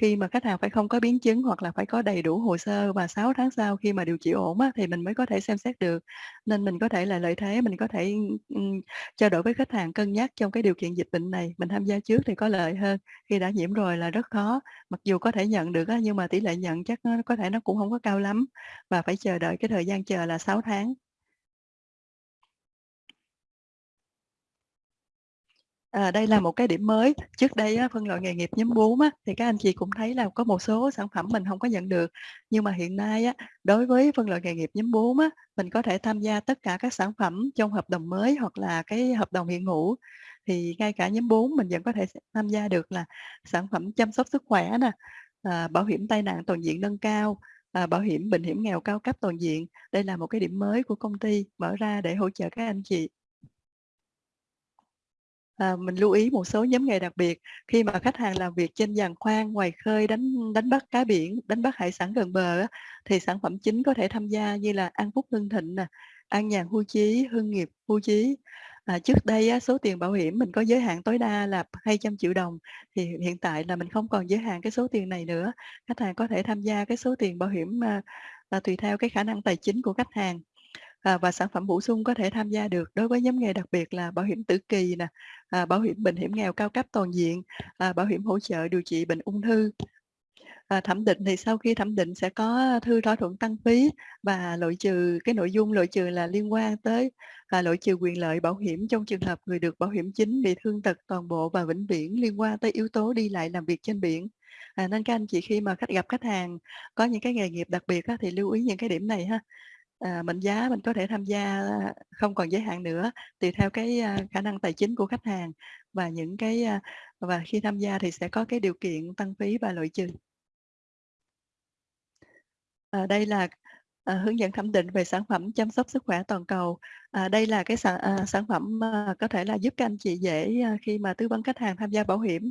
khi mà khách hàng phải không có biến chứng hoặc là phải có đầy đủ hồ sơ và 6 tháng sau khi mà điều trị ổn á, thì mình mới có thể xem xét được. Nên mình có thể là lợi thế, mình có thể, um, trao đổi với khách hàng cân nhắc trong cái điều kiện dịch bệnh này, mình tham gia trước thì có lợi hơn, khi đã nhiễm rồi là rất khó. Mặc dù có thể nhận được á, nhưng mà tỷ lệ nhận chắc nó có thể nó cũng không có cao lắm và phải chờ đợi cái thời gian chờ là 6 tháng. À, đây là một cái điểm mới. Trước đây á, phân loại nghề nghiệp nhóm 4 á, thì các anh chị cũng thấy là có một số sản phẩm mình không có nhận được. Nhưng mà hiện nay á, đối với phân loại nghề nghiệp nhóm 4 á, mình có thể tham gia tất cả các sản phẩm trong hợp đồng mới hoặc là cái hợp đồng hiện hữu. Thì ngay cả nhóm 4 mình vẫn có thể tham gia được là sản phẩm chăm sóc sức khỏe nè, à, bảo hiểm tai nạn toàn diện nâng cao, à, bảo hiểm bệnh hiểm nghèo cao cấp toàn diện. Đây là một cái điểm mới của công ty mở ra để hỗ trợ các anh chị. À, mình lưu ý một số nhóm nghề đặc biệt khi mà khách hàng làm việc trên giàn khoan, ngoài khơi, đánh đánh bắt cá biển, đánh bắt hải sản gần bờ á, thì sản phẩm chính có thể tham gia như là An Phúc Hưng Thịnh nè, An Nhàn Hưu trí Hưng Nghiệp Hưu trí À, trước đây á, số tiền bảo hiểm mình có giới hạn tối đa là 200 triệu đồng thì hiện tại là mình không còn giới hạn cái số tiền này nữa. Khách hàng có thể tham gia cái số tiền bảo hiểm à, à, tùy theo cái khả năng tài chính của khách hàng. À, và sản phẩm bổ sung có thể tham gia được đối với nhóm nghề đặc biệt là bảo hiểm tử kỳ nè, à, bảo hiểm bệnh hiểm nghèo cao cấp toàn diện, à, bảo hiểm hỗ trợ điều trị bệnh ung thư. À, thẩm định thì sau khi thẩm định sẽ có thư thỏa thuận tăng phí và loại trừ cái nội dung loại trừ là liên quan tới à, loại trừ quyền lợi bảo hiểm trong trường hợp người được bảo hiểm chính bị thương tật toàn bộ và vĩnh viễn liên quan tới yếu tố đi lại làm việc trên biển. À, nên các anh chị khi mà khách gặp khách hàng có những cái nghề nghiệp đặc biệt á, thì lưu ý những cái điểm này ha à, mệnh giá mình có thể tham gia à, không còn giới hạn nữa tùy theo cái à, khả năng tài chính của khách hàng và những cái à, và khi tham gia thì sẽ có cái điều kiện tăng phí và loại trừ. À, đây là à, hướng dẫn thẩm định về sản phẩm chăm sóc sức khỏe toàn cầu. À, đây là cái sản, à, sản phẩm à, có thể là giúp các anh chị dễ à, khi mà tư vấn khách hàng tham gia bảo hiểm.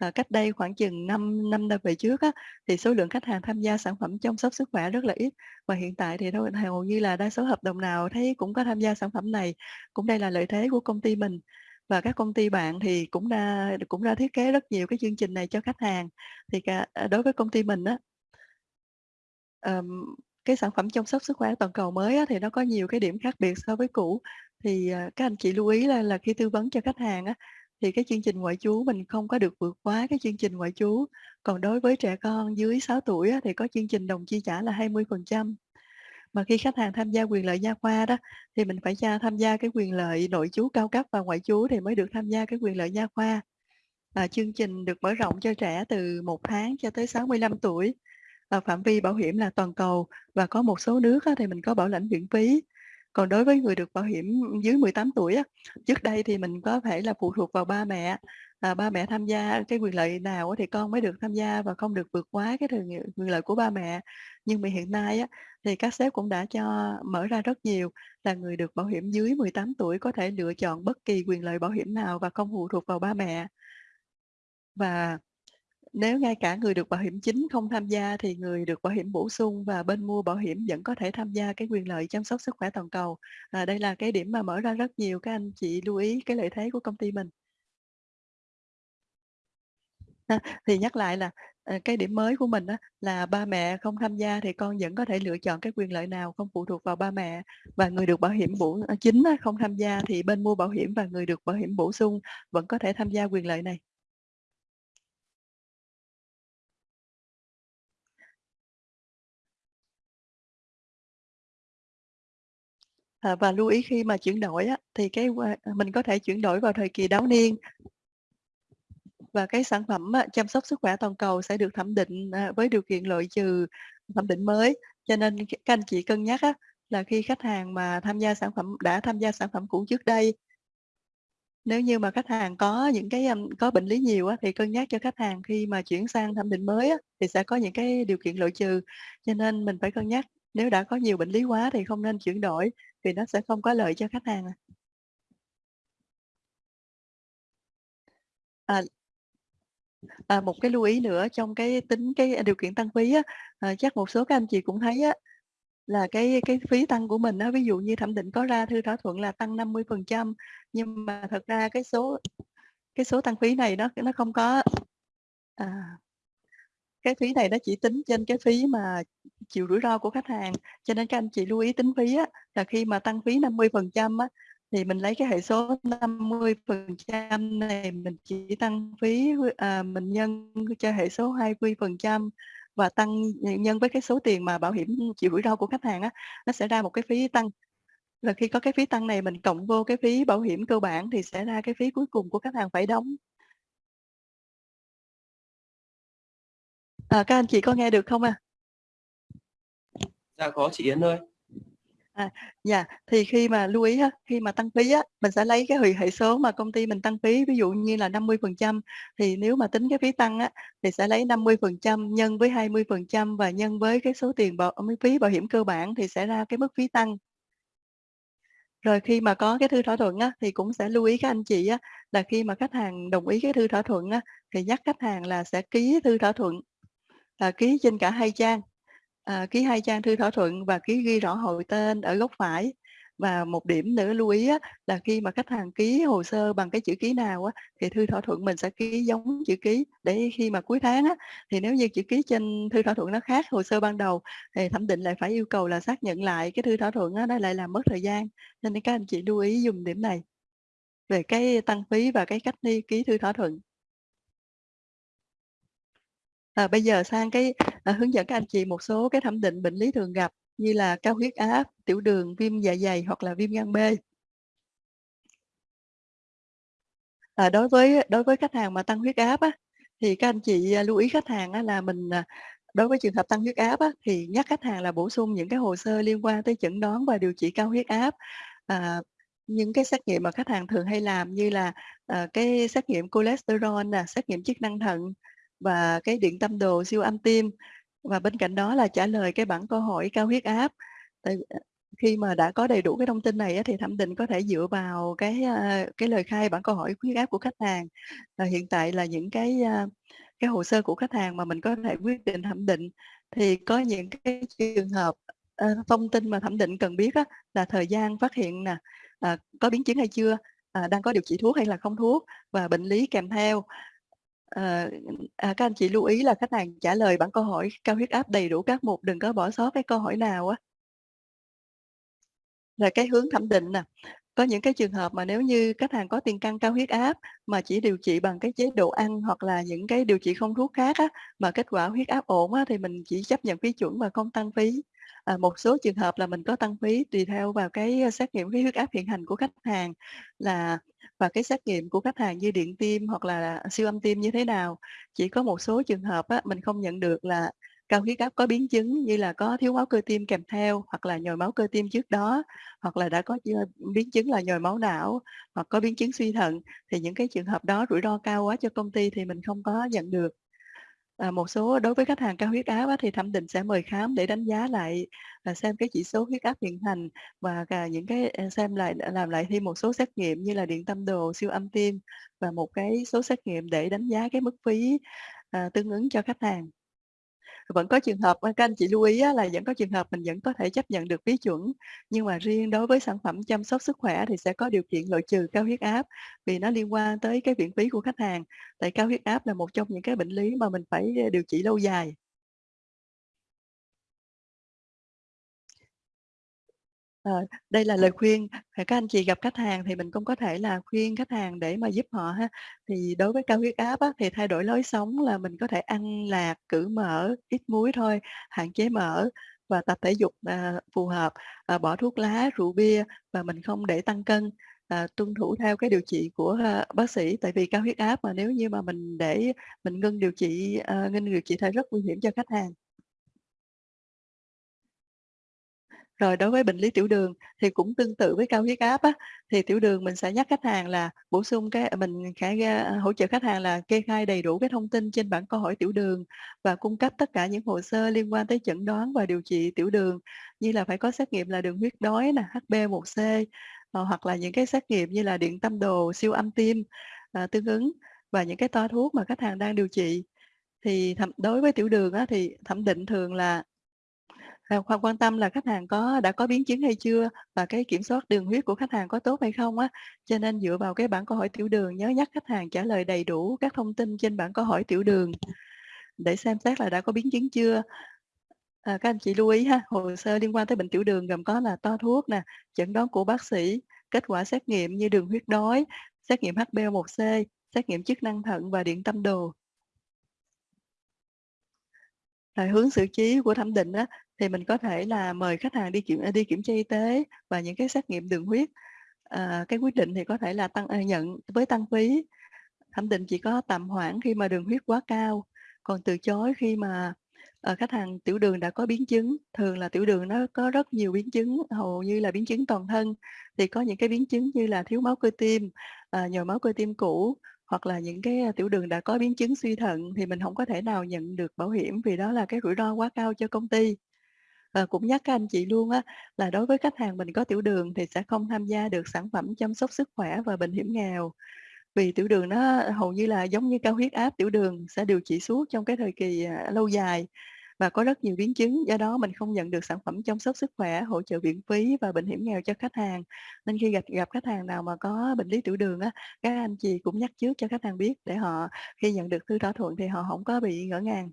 À, cách đây khoảng chừng 5 năm về trước á, thì số lượng khách hàng tham gia sản phẩm chăm sóc sức khỏe rất là ít và hiện tại thì đâu hầu như là đa số hợp đồng nào thấy cũng có tham gia sản phẩm này. Cũng đây là lợi thế của công ty mình và các công ty bạn thì cũng đã cũng đã thiết kế rất nhiều cái chương trình này cho khách hàng. Thì cả, à, đối với công ty mình á, um, cái sản phẩm chăm sóc sức khỏe toàn cầu mới á, thì nó có nhiều cái điểm khác biệt so với cũ. Thì, à, các anh chị lưu ý là là khi tư vấn cho khách hàng á, thì cái chương trình ngoại trú mình không có được vượt quá cái chương trình ngoại trú. Còn đối với trẻ con dưới 6 tuổi á, thì có chương trình đồng chi trả là 20%. Mà khi khách hàng tham gia quyền lợi gia khoa đó, thì mình phải tham gia cái quyền lợi nội trú cao cấp và ngoại trú thì mới được tham gia cái quyền lợi gia khoa. À, chương trình được mở rộng cho trẻ từ 1 tháng cho tới 65 tuổi. À, phạm vi bảo hiểm là toàn cầu và có một số nước á, thì mình có bảo lãnh viện phí. Còn đối với người được bảo hiểm dưới 18 tuổi á, trước đây thì mình có thể là phụ thuộc vào ba mẹ. À, ba mẹ tham gia cái quyền lợi nào thì con mới được tham gia và không được vượt quá cái quyền lợi của ba mẹ. Nhưng mà hiện nay á, thì các sếp cũng đã cho mở ra rất nhiều là người được bảo hiểm dưới 18 tuổi có thể lựa chọn bất kỳ quyền lợi bảo hiểm nào và không phụ thuộc vào ba mẹ. Và nếu ngay cả người được bảo hiểm chính không tham gia thì người được bảo hiểm bổ sung và bên mua bảo hiểm vẫn có thể tham gia cái quyền lợi chăm sóc sức khỏe toàn cầu. À, đây là cái điểm mà mở ra rất nhiều các anh chị lưu ý cái lợi thế của công ty mình. À, thì nhắc lại là à, cái điểm mới của mình đó là ba mẹ không tham gia thì con vẫn có thể lựa chọn cái quyền lợi nào không phụ thuộc vào ba mẹ và người được bảo hiểm bổ à, chính không tham gia thì bên mua bảo hiểm và người được bảo hiểm bổ sung vẫn có thể tham gia quyền lợi này. À, và lưu ý khi mà chuyển đổi á, thì cái ờ, mình có thể chuyển đổi vào thời kỳ đáo niên. Và cái sản phẩm á, chăm sóc sức khỏe toàn cầu sẽ được thẩm định à, với điều kiện loại trừ thẩm định mới. Cho nên các anh chị cân nhắc á, là khi khách hàng mà tham gia sản phẩm đã tham gia sản phẩm cũ trước đây nếu như mà khách hàng có những cái có bệnh lý nhiều á, thì cân nhắc cho khách hàng khi mà chuyển sang thẩm định mới á, thì sẽ có những cái điều kiện loại trừ. Cho nên mình phải cân nhắc nếu đã có nhiều bệnh lý quá thì không nên chuyển đổi vì nó sẽ không có lợi cho khách hàng. À. à, à, một cái lưu ý nữa trong cái tính cái điều kiện tăng phí á, à, chắc một số các anh chị cũng thấy á, là cái cái phí tăng của mình á, ví dụ như thẩm định có ra thư thỏa thuận là tăng 50% nhưng mà thật ra cái số cái số tăng phí này nó nó không có à, cái phí này nó chỉ tính trên cái phí mà chịu rủi ro của khách hàng cho nên các anh chị lưu ý tính phí á, là khi mà tăng phí 50% á, thì mình lấy cái hệ số 50% này mình chỉ tăng phí à, mình nhân cho hệ số 20% và tăng nhân với cái số tiền mà bảo hiểm chịu rủi ro của khách hàng á, nó sẽ ra một cái phí tăng là khi có cái phí tăng này mình cộng vô cái phí bảo hiểm cơ bản thì sẽ ra cái phí cuối cùng của khách hàng phải đóng. À, các anh chị có nghe được không ạ? À? Dạ có chị Yến ơi. À, dạ, thì khi mà lưu ý khi mà tăng phí á, mình sẽ lấy cái hệ hệ số mà công ty mình tăng phí, ví dụ như là 50% thì nếu mà tính cái phí tăng á, thì sẽ lấy 50% nhân với 20% và nhân với cái số tiền bảo phí bảo hiểm cơ bản thì sẽ ra cái mức phí tăng. Rồi khi mà có cái thư thỏa thuận á, thì cũng sẽ lưu ý các anh chị á, là khi mà khách hàng đồng ý cái thư thỏa thuận á, thì nhắc khách hàng là sẽ ký thư thỏa thuận, à, ký trên cả hai trang. À, ký hai trang thư thỏa thuận và ký ghi rõ hội tên ở góc phải. Và một điểm nữa lưu ý á, là khi mà khách hàng ký hồ sơ bằng cái chữ ký nào á, thì thư thỏa thuận mình sẽ ký giống chữ ký. Để khi mà cuối tháng á, thì nếu như chữ ký trên thư thỏa thuận nó khác hồ sơ ban đầu thì thẩm định lại phải yêu cầu là xác nhận lại cái thư thỏa thuận á, nó lại làm mất thời gian. Nên các anh chị lưu ý dùng điểm này về cái tăng phí và cái cách đi ký thư thỏa thuận. À, bây giờ sang cái à, hướng dẫn các anh chị một số cái thẩm định bệnh lý thường gặp như là cao huyết áp, tiểu đường, viêm dạ dày hoặc là viêm gan B. À, đối với đối với khách hàng mà tăng huyết áp á, thì các anh chị à, lưu ý khách hàng á, là mình à, đối với trường hợp tăng huyết áp á, thì nhắc khách hàng là bổ sung những cái hồ sơ liên quan tới chẩn đoán và điều trị cao huyết áp. À, những cái xét nghiệm mà khách hàng thường hay làm như là à, cái xét nghiệm cholesterol, nè, xét nghiệm chức năng thận, và cái điện tâm đồ siêu âm tim. Và bên cạnh đó là trả lời cái bản câu hỏi cao huyết áp. Tại ờ, khi mà đã có đầy đủ cái thông tin này thì thẩm định có thể dựa vào cái ờ, cái lời khai bản câu hỏi huyết áp của khách hàng. Và hiện tại là những cái ờ, cái hồ sơ của khách hàng mà mình có thể quyết định thẩm định thì có những cái trường hợp thông tin mà thẩm định cần biết á, là thời gian phát hiện nè à, có biến chứng hay chưa à, đang có điều trị thuốc hay là không thuốc và bệnh lý kèm theo. Ờ, à, các anh chị lưu ý là khách hàng trả lời bản câu hỏi cao huyết áp đầy đủ các mục, đừng có bỏ sót cái câu hỏi nào á. là cái hướng thẩm định nè, có những cái trường hợp mà nếu như khách hàng có tiền căn cao huyết áp mà chỉ điều trị bằng cái chế độ ăn hoặc là những cái điều trị không thuốc khác á, mà kết quả huyết áp ổn á, thì mình chỉ chấp nhận phí chuẩn và không tăng phí. À, một số trường hợp là mình có tăng phí tùy theo vào cái ờ, xét nghiệm cái huyết áp hiện hành của khách hàng là và cái xét nghiệm của khách hàng như điện tim hoặc là siêu âm tim như thế nào. Chỉ có một số trường hợp á, mình không nhận được là cao huyết áp có biến chứng như là có thiếu máu cơ tim kèm theo hoặc là nhồi máu cơ tim trước đó hoặc là đã có biến chứng là nhồi máu não hoặc có biến chứng suy thận thì những cái trường hợp đó rủi ro cao quá cho công ty thì mình không có nhận được. À, một số đối với khách hàng cao huyết áp á, thì thẩm định sẽ mời khám để đánh giá lại à, xem cái chỉ số huyết áp hiện hành và cả những cái à, xem lại làm lại thêm một số xét nghiệm như là điện tâm đồ siêu âm tim và một cái số xét nghiệm để đánh giá cái mức phí à, tương ứng cho khách hàng vẫn có trường hợp ờ, các anh chị lưu ý là vẫn có trường hợp mình vẫn có thể chấp nhận được phí chuẩn, nhưng mà riêng đối với sản phẩm chăm sóc sức khỏe thì sẽ có điều kiện loại trừ cao huyết áp vì nó liên quan tới cái viện phí của khách hàng. Tại cao huyết áp là một trong những cái bệnh lý mà mình phải ờ, điều trị lâu dài. Ờ, đây là lời khuyên, các anh chị gặp khách hàng thì mình cũng có thể là khuyên khách hàng để mà giúp họ ha. Thì đối với cao huyết áp á, thì thay đổi lối sống là mình có thể ăn lạc, cử mỡ, ít muối thôi, hạn chế mỡ và tập thể dục à, phù hợp, à, bỏ thuốc lá, rượu bia và mình không để tăng cân, à, tuân thủ theo cái điều trị của à, bác sĩ. Tại vì cao huyết áp mà nếu như mà mình để mình ngưng điều trị, à, ngưng điều trị thì rất nguy hiểm cho khách hàng. Rồi đối với bệnh lý tiểu đường thì cũng tương tự với cao huyết áp á, thì tiểu đường mình sẽ nhắc khách hàng là bổ sung cái à, mình khả à, hỗ trợ khách hàng là kê khai đầy đủ cái thông tin trên bản câu hỏi tiểu đường và cung cấp tất cả những hồ sơ liên quan tới chẩn đoán và điều trị tiểu đường. Như là phải có xét nghiệm là đường huyết đói nè, HB1C ờ, hoặc là những cái xét nghiệm như là điện tâm đồ, siêu âm tim à, tương ứng và những cái toa thuốc mà khách hàng đang điều trị. Thì thẩm, đối với tiểu đường á, thì thẩm định thường là Khoan quan tâm là khách hàng có đã có biến chứng hay chưa và cái kiểm soát đường huyết của khách hàng có tốt hay không á. Cho nên dựa vào cái bản câu hỏi tiểu đường nhớ nhắc khách hàng trả lời đầy đủ các thông tin trên bản câu hỏi tiểu đường để xem xét là đã có biến chứng chưa. À, các anh chị lưu ý ha, hồ sơ liên quan tới bệnh tiểu đường gồm có là to thuốc nè, chẩn đoán của bác sĩ, kết quả xét nghiệm như đường huyết đói, xét nghiệm HbA1c, xét nghiệm chức năng thận và điện tâm đồ là hướng xử trí của thẩm định á, thì mình có thể là mời khách hàng đi kiểm à, đi kiểm tra y tế và những cái xét nghiệm đường huyết. À, cái quyết định thì có thể là tăng à, nhận với tăng phí. Thẩm định chỉ có tạm hoãn khi mà đường huyết quá cao, còn từ chối khi mà à, khách hàng tiểu đường đã có biến chứng. Thường là tiểu đường nó có rất nhiều biến chứng, hầu như là biến chứng toàn thân. Thì có những cái biến chứng như là thiếu máu cơ tim, à, nhồi máu cơ tim cũ hoặc là những cái à, tiểu đường đã có biến chứng suy thận thì mình không có thể nào nhận được bảo hiểm vì đó là cái rủi ro quá cao cho công ty. Ờ, cũng nhắc các anh chị luôn á là đối với khách hàng mình có tiểu đường thì sẽ không tham gia được sản phẩm chăm sóc sức khỏe và bệnh hiểm nghèo. Vì tiểu đường nó hầu như là giống như cao huyết áp, tiểu đường sẽ điều trị suốt trong cái thời kỳ, à, lâu dài và có rất nhiều biến chứng, do đó mình không nhận được sản phẩm chăm sóc sức khỏe, hỗ trợ viện phí và bệnh hiểm nghèo cho khách hàng. Nên khi gặp gặp khách hàng nào mà có bệnh lý tiểu đường á, các anh chị cũng nhắc trước cho khách hàng biết để họ khi nhận được thư thỏa thuận thì họ không có bị ngỡ ngàng.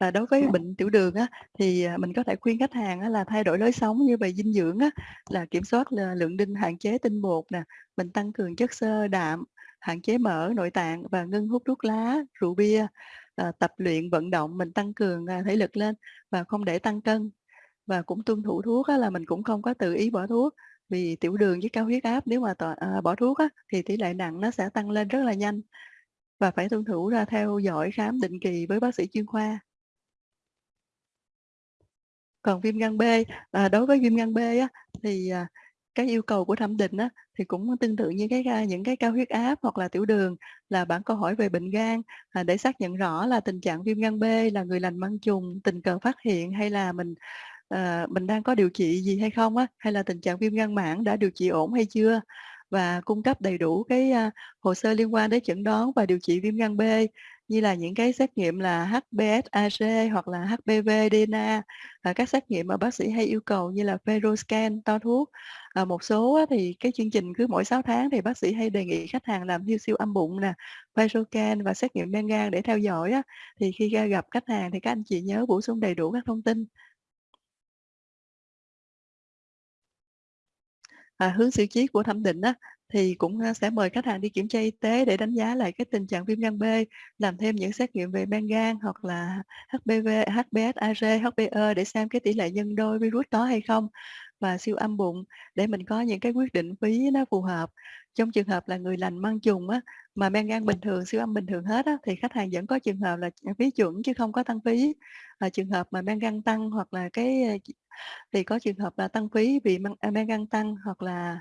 Và đối với bệnh tiểu đường á, thì, à, mình có thể khuyên khách hàng á là thay đổi lối sống như về dinh dưỡng á, là kiểm soát là lượng đinh, hạn chế tinh bột nè, mình tăng cường chất xơ, đạm, hạn chế mỡ nội tạng và ngưng hút thuốc lá, rượu bia, à, tập luyện vận động, mình tăng cường, à, thể lực lên và không để tăng cân. Và cũng tuân thủ thuốc á là mình cũng không có tự ý bỏ thuốc, vì tiểu đường với cao huyết áp nếu mà tòa à, bỏ thuốc á, thì tỷ lệ nặng nó sẽ tăng lên rất là nhanh. Và phải tuân thủ ra theo dõi khám định kỳ với bác sĩ chuyên khoa. Còn viêm gan B, à, đối với viêm gan B á, thì, à, cái yêu cầu của thẩm định á, thì cũng tương tự như cái những cái cao huyết áp hoặc là tiểu đường là bản câu hỏi về bệnh gan, à, để xác nhận rõ là tình trạng viêm gan B là người lành mang trùng, tình cờ phát hiện hay là mình, à, mình đang có điều trị gì hay không á, hay là tình trạng viêm gan mãn đã điều trị ổn hay chưa? Và cung cấp đầy đủ cái, à, hồ sơ liên quan đến chẩn đoán và điều trị viêm gan B, như là những cái xét nghiệm là HBsAg hoặc là HPV DNA, à, các xét nghiệm mà bác sĩ hay yêu cầu như là FeroScan, to thuốc. À, một số á, thì cái chương trình cứ mỗi 6 tháng thì bác sĩ hay đề nghị khách hàng làm siêu siêu âm bụng nè, FeroScan và xét nghiệm men gan để theo dõi á. Thì khi gặp khách hàng thì các anh chị nhớ bổ sung đầy đủ các thông tin. À, hướng xử trí của thẩm định á, thì cũng, sẽ mời khách hàng đi kiểm tra y tế để đánh giá lại cái tình trạng viêm gan B, làm thêm những xét nghiệm về men gan hoặc là HPV, HBsAg, HBe để xem cái tỷ lệ nhân đôi virus có hay không và siêu âm bụng để mình có những cái quyết định phí nó phù hợp. Trong trường hợp là người lành mang trùng á, mà men gan bình thường, siêu âm bình thường hết á, thì khách hàng vẫn có trường hợp là phí chuẩn chứ không có tăng phí. Và trường hợp mà men gan tăng hoặc là cái, thì có trường hợp là tăng phí vì men à, gan tăng hoặc là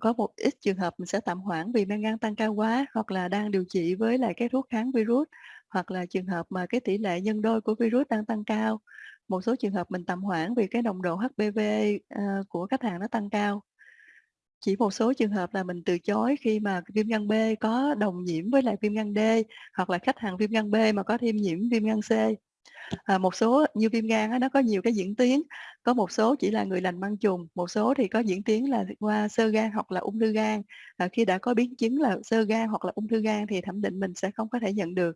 có một ít trường hợp mình sẽ tạm hoãn vì men gan tăng cao quá hoặc là đang điều trị với lại cái thuốc kháng virus, hoặc là trường hợp mà cái tỷ lệ nhân đôi của virus đang tăng cao. Một số trường hợp mình tạm hoãn vì cái nồng độ HPV, ờ, của khách hàng nó tăng cao. Chỉ một số trường hợp là mình từ chối khi mà viêm gan B có đồng nhiễm với lại viêm gan D, hoặc là khách hàng viêm gan B mà có thêm nhiễm viêm gan C. À, một số như viêm gan nó có nhiều cái diễn tiến, có một số chỉ là người lành mang trùng, một số thì có diễn tiến là qua sơ gan hoặc là ung thư gan. À, khi đã có biến chứng là sơ gan hoặc là ung thư gan thì thẩm định mình sẽ không có thể nhận được.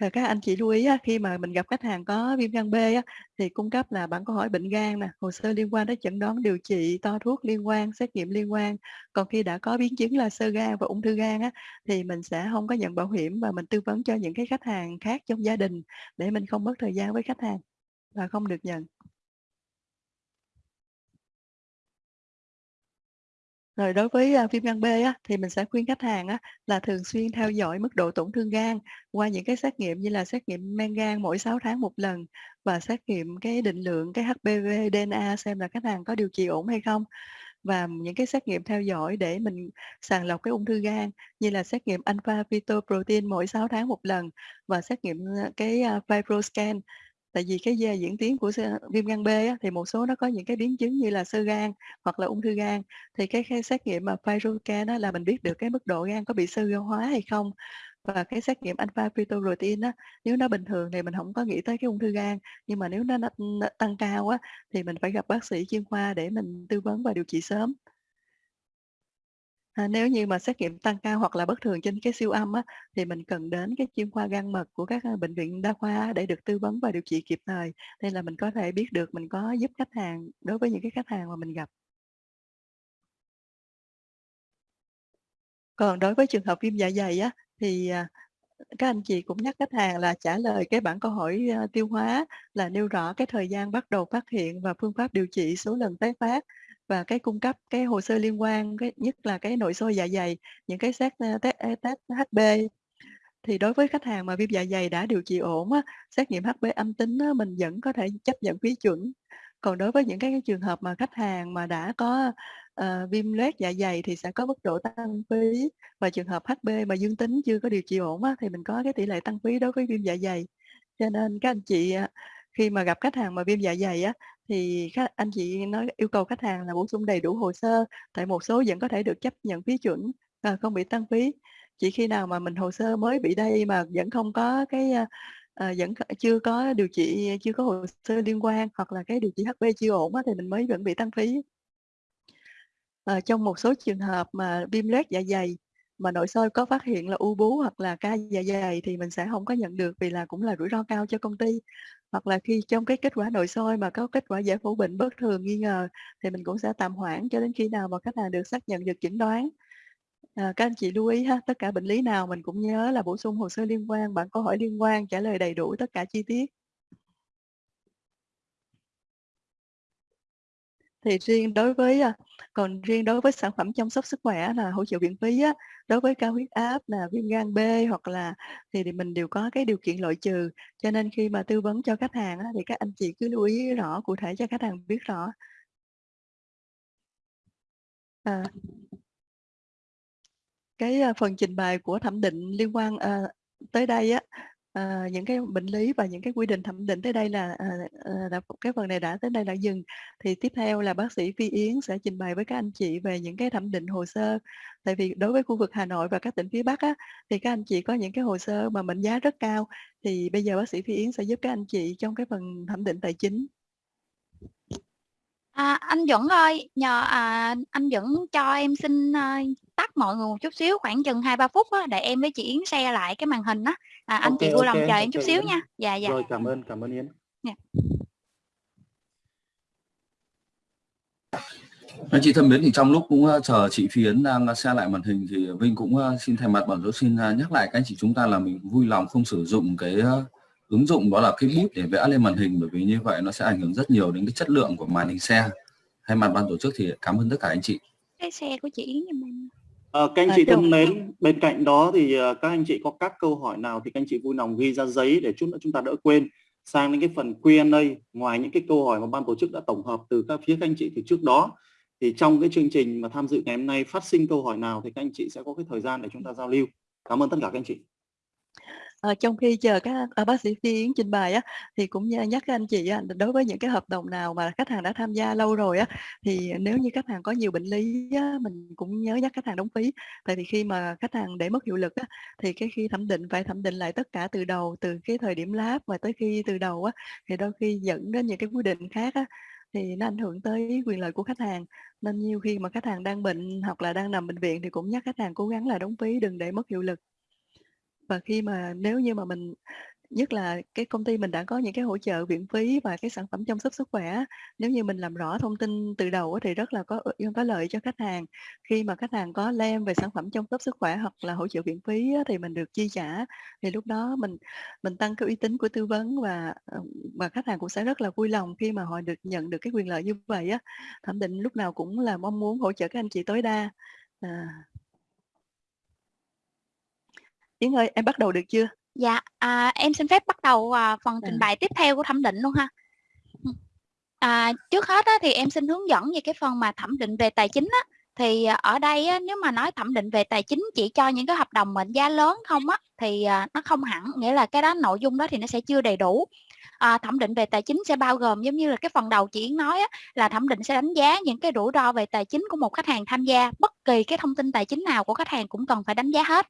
Và các anh chị lưu ý á, khi mà mình gặp khách hàng có viêm gan B á, thì cung cấp là bản câu hỏi bệnh gan nè, hồ sơ liên quan đến chẩn đoán điều trị, to thuốc liên quan, xét nghiệm liên quan. Còn khi đã có biến chứng là sơ gan và ung thư gan á, thì mình sẽ không có nhận bảo hiểm và mình tư vấn cho những cái khách hàng khác trong gia đình để mình không mất thời gian với khách hàng và không được nhận. Rồi đối với, à, viêm gan B á, thì mình sẽ khuyên khách hàng á, là thường xuyên theo dõi mức độ tổn thương gan qua những cái xét nghiệm như là xét nghiệm men gan mỗi 6 tháng một lần và xét nghiệm cái định lượng cái HPV DNA xem là khách hàng có điều trị ổn hay không. Và những cái xét nghiệm theo dõi để mình sàng lọc cái ung thư gan như là xét nghiệm alpha fetoprotein mỗi 6 tháng một lần và xét nghiệm, à, cái, à, FibroScan Tại vì cái da diễn tiến của viêm gan B á, thì một số nó có những cái biến chứng như là sơ gan hoặc là ung thư gan, thì cái cái xét nghiệm mà PyroCan đó là mình biết được cái mức độ gan có bị xơ gan hóa hay không. Và cái xét nghiệm alpha fetoprotein á, nếu nó bình thường thì mình không có nghĩ tới cái ung thư gan, nhưng mà nếu nó nó nó tăng cao á, thì mình phải gặp bác sĩ chuyên khoa để mình tư vấn và điều trị sớm. À, nếu như mà xét nghiệm tăng cao hoặc là bất thường trên cái siêu âm á, thì mình cần đến cái chuyên khoa gan mật của các, ờ, bệnh viện đa khoa để được tư vấn và điều trị kịp thời, nên là mình có thể biết được mình có giúp khách hàng đối với những cái khách hàng mà mình gặp. Còn đối với trường hợp viêm dạ dày á, thì à, các anh chị cũng nhắc khách hàng là trả lời cái bản câu hỏi ờ, tiêu hóa là nêu rõ cái thời gian bắt đầu phát hiện và phương pháp điều trị số lần tái phát và cái cung cấp cái hồ sơ liên quan cái nhất là cái nội soi dạ dày những cái xét test, test HB thì đối với khách hàng mà viêm dạ dày đã điều trị ổn á, xét nghiệm HB âm tính á, mình vẫn có thể chấp nhận phí chuẩn. Còn đối với những cái trường hợp mà khách hàng mà đã có uh, viêm loét dạ dày thì sẽ có mức độ tăng phí. Và trường hợp HB mà dương tính chưa có điều trị ổn á, thì mình có cái tỷ lệ tăng phí đối với viêm dạ dày. Cho nên các anh chị à, khi mà gặp khách hàng mà viêm dạ dày á thì khách, anh chị nói yêu cầu khách hàng là bổ sung đầy đủ hồ sơ tại một số vẫn có thể được chấp nhận phí chuẩn à, không bị tăng phí. Chỉ khi nào mà mình hồ sơ mới bị đây mà vẫn không có cái à, à vẫn chưa có điều trị chưa có hồ sơ liên quan hoặc là cái điều trị hp chưa ổn á, thì mình mới vẫn bị tăng phí. À, trong một số trường hợp mà viêm loét dạ dày mà nội soi có phát hiện là u bú hoặc là ca dạ dày thì mình sẽ không có nhận được vì là cũng là rủi ro cao cho công ty. Hoặc là khi trong cái kết quả nội soi mà có kết quả giải phẫu bệnh bất thường nghi ngờ thì mình cũng sẽ tạm hoãn cho đến khi nào mà khách hàng được xác nhận được chẩn đoán. À, các anh chị lưu ý ha tất cả bệnh lý nào mình cũng nhớ là bổ sung hồ sơ liên quan bản câu hỏi liên quan trả lời đầy đủ tất cả chi tiết. Thì riêng đối với à, còn riêng đối với sản phẩm chăm sóc sức khỏe là hỗ trợ viện phí á, đối với cao huyết áp là viêm gan B hoặc là thì, thì mình đều có cái điều kiện loại trừ. Cho nên khi mà tư vấn cho khách hàng á, thì các anh chị cứ lưu ý rõ cụ thể cho khách hàng biết rõ. À, cái à, phần trình bày của thẩm định liên quan à, tới đây á à, những cái bệnh lý và những cái quy định thẩm định tới đây là, à, à, cái phần này đã tới đây là dừng. Thì tiếp theo là bác sĩ Phi Yến sẽ trình bày với các anh chị về những cái thẩm định hồ sơ. Tại vì đối với khu vực Hà Nội và các tỉnh phía Bắc á, thì các anh chị có những cái hồ sơ mà mệnh giá rất cao. Thì bây giờ bác sĩ Phi Yến sẽ giúp các anh chị trong cái phần thẩm định tài chính. À, anh Duẩn ơi, nhờ à, anh Duẩn cho em xin à, tắt mọi người một chút xíu khoảng chừng 2-3 phút á, để em với chị Yến share lại cái màn hình á. À, anh chị vui lòng ok, chờ em ok, chút xíu Yến. nha. Dạ dạ. Rồi cảm ơn cảm ơn Yến. Anh chị thân mến thì trong lúc cũng uh, chờ chị Phiến đang share lại màn hình thì Vinh cũng uh, xin thay mặt bản giáo xin uh, nhắc lại các anh chị chúng ta là mình vui lòng không sử dụng cái uh, ứng dụng đó là cái bút để vẽ lên màn hình bởi vì như vậy nó sẽ ảnh hưởng rất nhiều đến cái chất lượng của màn hình xe. Thay mặt ban tổ chức thì cảm ơn tất cả anh chị. Cái xe của chị Yến em. Ờ, các anh À, chị thân mến, bên cạnh đó thì ờ, các anh chị có các câu hỏi nào thì các anh chị vui lòng ghi ra giấy để chút nữa chúng ta đỡ quên. Sang đến cái phần Q&A, ngoài những cái câu hỏi mà ban tổ chức đã tổng hợp từ các phía các anh chị từ trước đó, thì trong cái chương trình mà tham dự ngày hôm nay phát sinh câu hỏi nào thì các anh chị sẽ có cái thời gian để chúng ta giao lưu. Cảm ơn tất cả các anh chị. À, trong khi chờ các à, bác sĩ Phi Yến trình bày á thì cũng nhắc các anh chị á, đối với những cái hợp đồng nào mà khách hàng đã tham gia lâu rồi á thì nếu như khách hàng có nhiều bệnh lý á, mình cũng nhớ nhắc khách hàng đóng phí. Tại vì khi mà khách hàng để mất hiệu lực á thì cái khi thẩm định phải thẩm định lại tất cả từ đầu từ cái thời điểm lab và tới khi từ đầu á thì đôi khi dẫn đến những cái quy định khác á thì nó ảnh hưởng tới quyền lợi của khách hàng. Nên nhiều khi mà khách hàng đang bệnh hoặc là đang nằm bệnh viện thì cũng nhắc khách hàng cố gắng là đóng phí đừng để mất hiệu lực và khi mà nếu như mà mình, nhất là cái công ty mình đã có những cái hỗ trợ viện phí và cái sản phẩm chăm sóc sức khỏe nếu như mình làm rõ thông tin từ đầu thì rất là có có lợi cho khách hàng. Khi mà khách hàng có lem về sản phẩm chăm sóc sức khỏe hoặc là hỗ trợ viện phí thì mình được chi trả. Thì lúc đó mình mình tăng cái uy tín của tư vấn và ờ, và khách hàng cũng sẽ rất là vui lòng khi mà họ được nhận được cái quyền lợi như vậy á. Thẩm định lúc nào cũng là mong muốn hỗ trợ các anh chị tối đa. À. Yến ơi em bắt đầu được chưa Dạ, à, em xin phép bắt đầu à, phần trình À. bày tiếp theo của thẩm định luôn ha. À, trước hết á, thì em xin hướng dẫn về cái phần mà thẩm định về tài chính á. Thì à, ở đây á, nếu mà nói thẩm định về tài chính chỉ cho những cái hợp đồng mệnh giá lớn không á thì à, nó không hẳn nghĩa là cái đó nội dung đó thì nó sẽ chưa đầy đủ. À, thẩm định về tài chính sẽ bao gồm giống như là cái phần đầu chị Yến nói á, là thẩm định sẽ đánh giá những cái rủi ro về tài chính của một khách hàng tham gia bất kỳ cái thông tin tài chính nào của khách hàng cũng cần phải đánh giá hết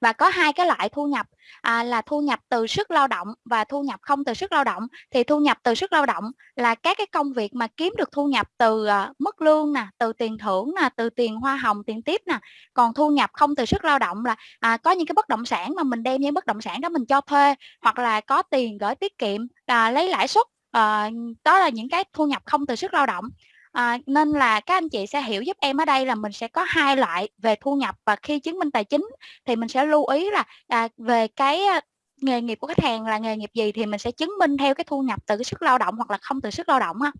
và có hai cái loại thu nhập à, là thu nhập từ sức lao động và thu nhập không từ sức lao động. Thì thu nhập từ sức lao động là các cái công việc mà kiếm được thu nhập từ à, mức lương nè từ tiền thưởng nè từ tiền hoa hồng tiền tiếp nè. Còn thu nhập không từ sức lao động là à, có những cái bất động sản mà mình đem những bất động sản đó mình cho thuê hoặc là có tiền gửi tiết kiệm à, lấy lãi suất à, đó là những cái thu nhập không từ sức lao động. À, nên là các anh chị sẽ hiểu giúp em ở đây là mình sẽ có hai loại về thu nhập và khi chứng minh tài chính thì mình sẽ lưu ý là à, về cái ờ, nghề nghiệp của khách hàng là nghề nghiệp gì thì mình sẽ chứng minh theo cái thu nhập từ cái sức lao động hoặc là không từ sức lao động ha.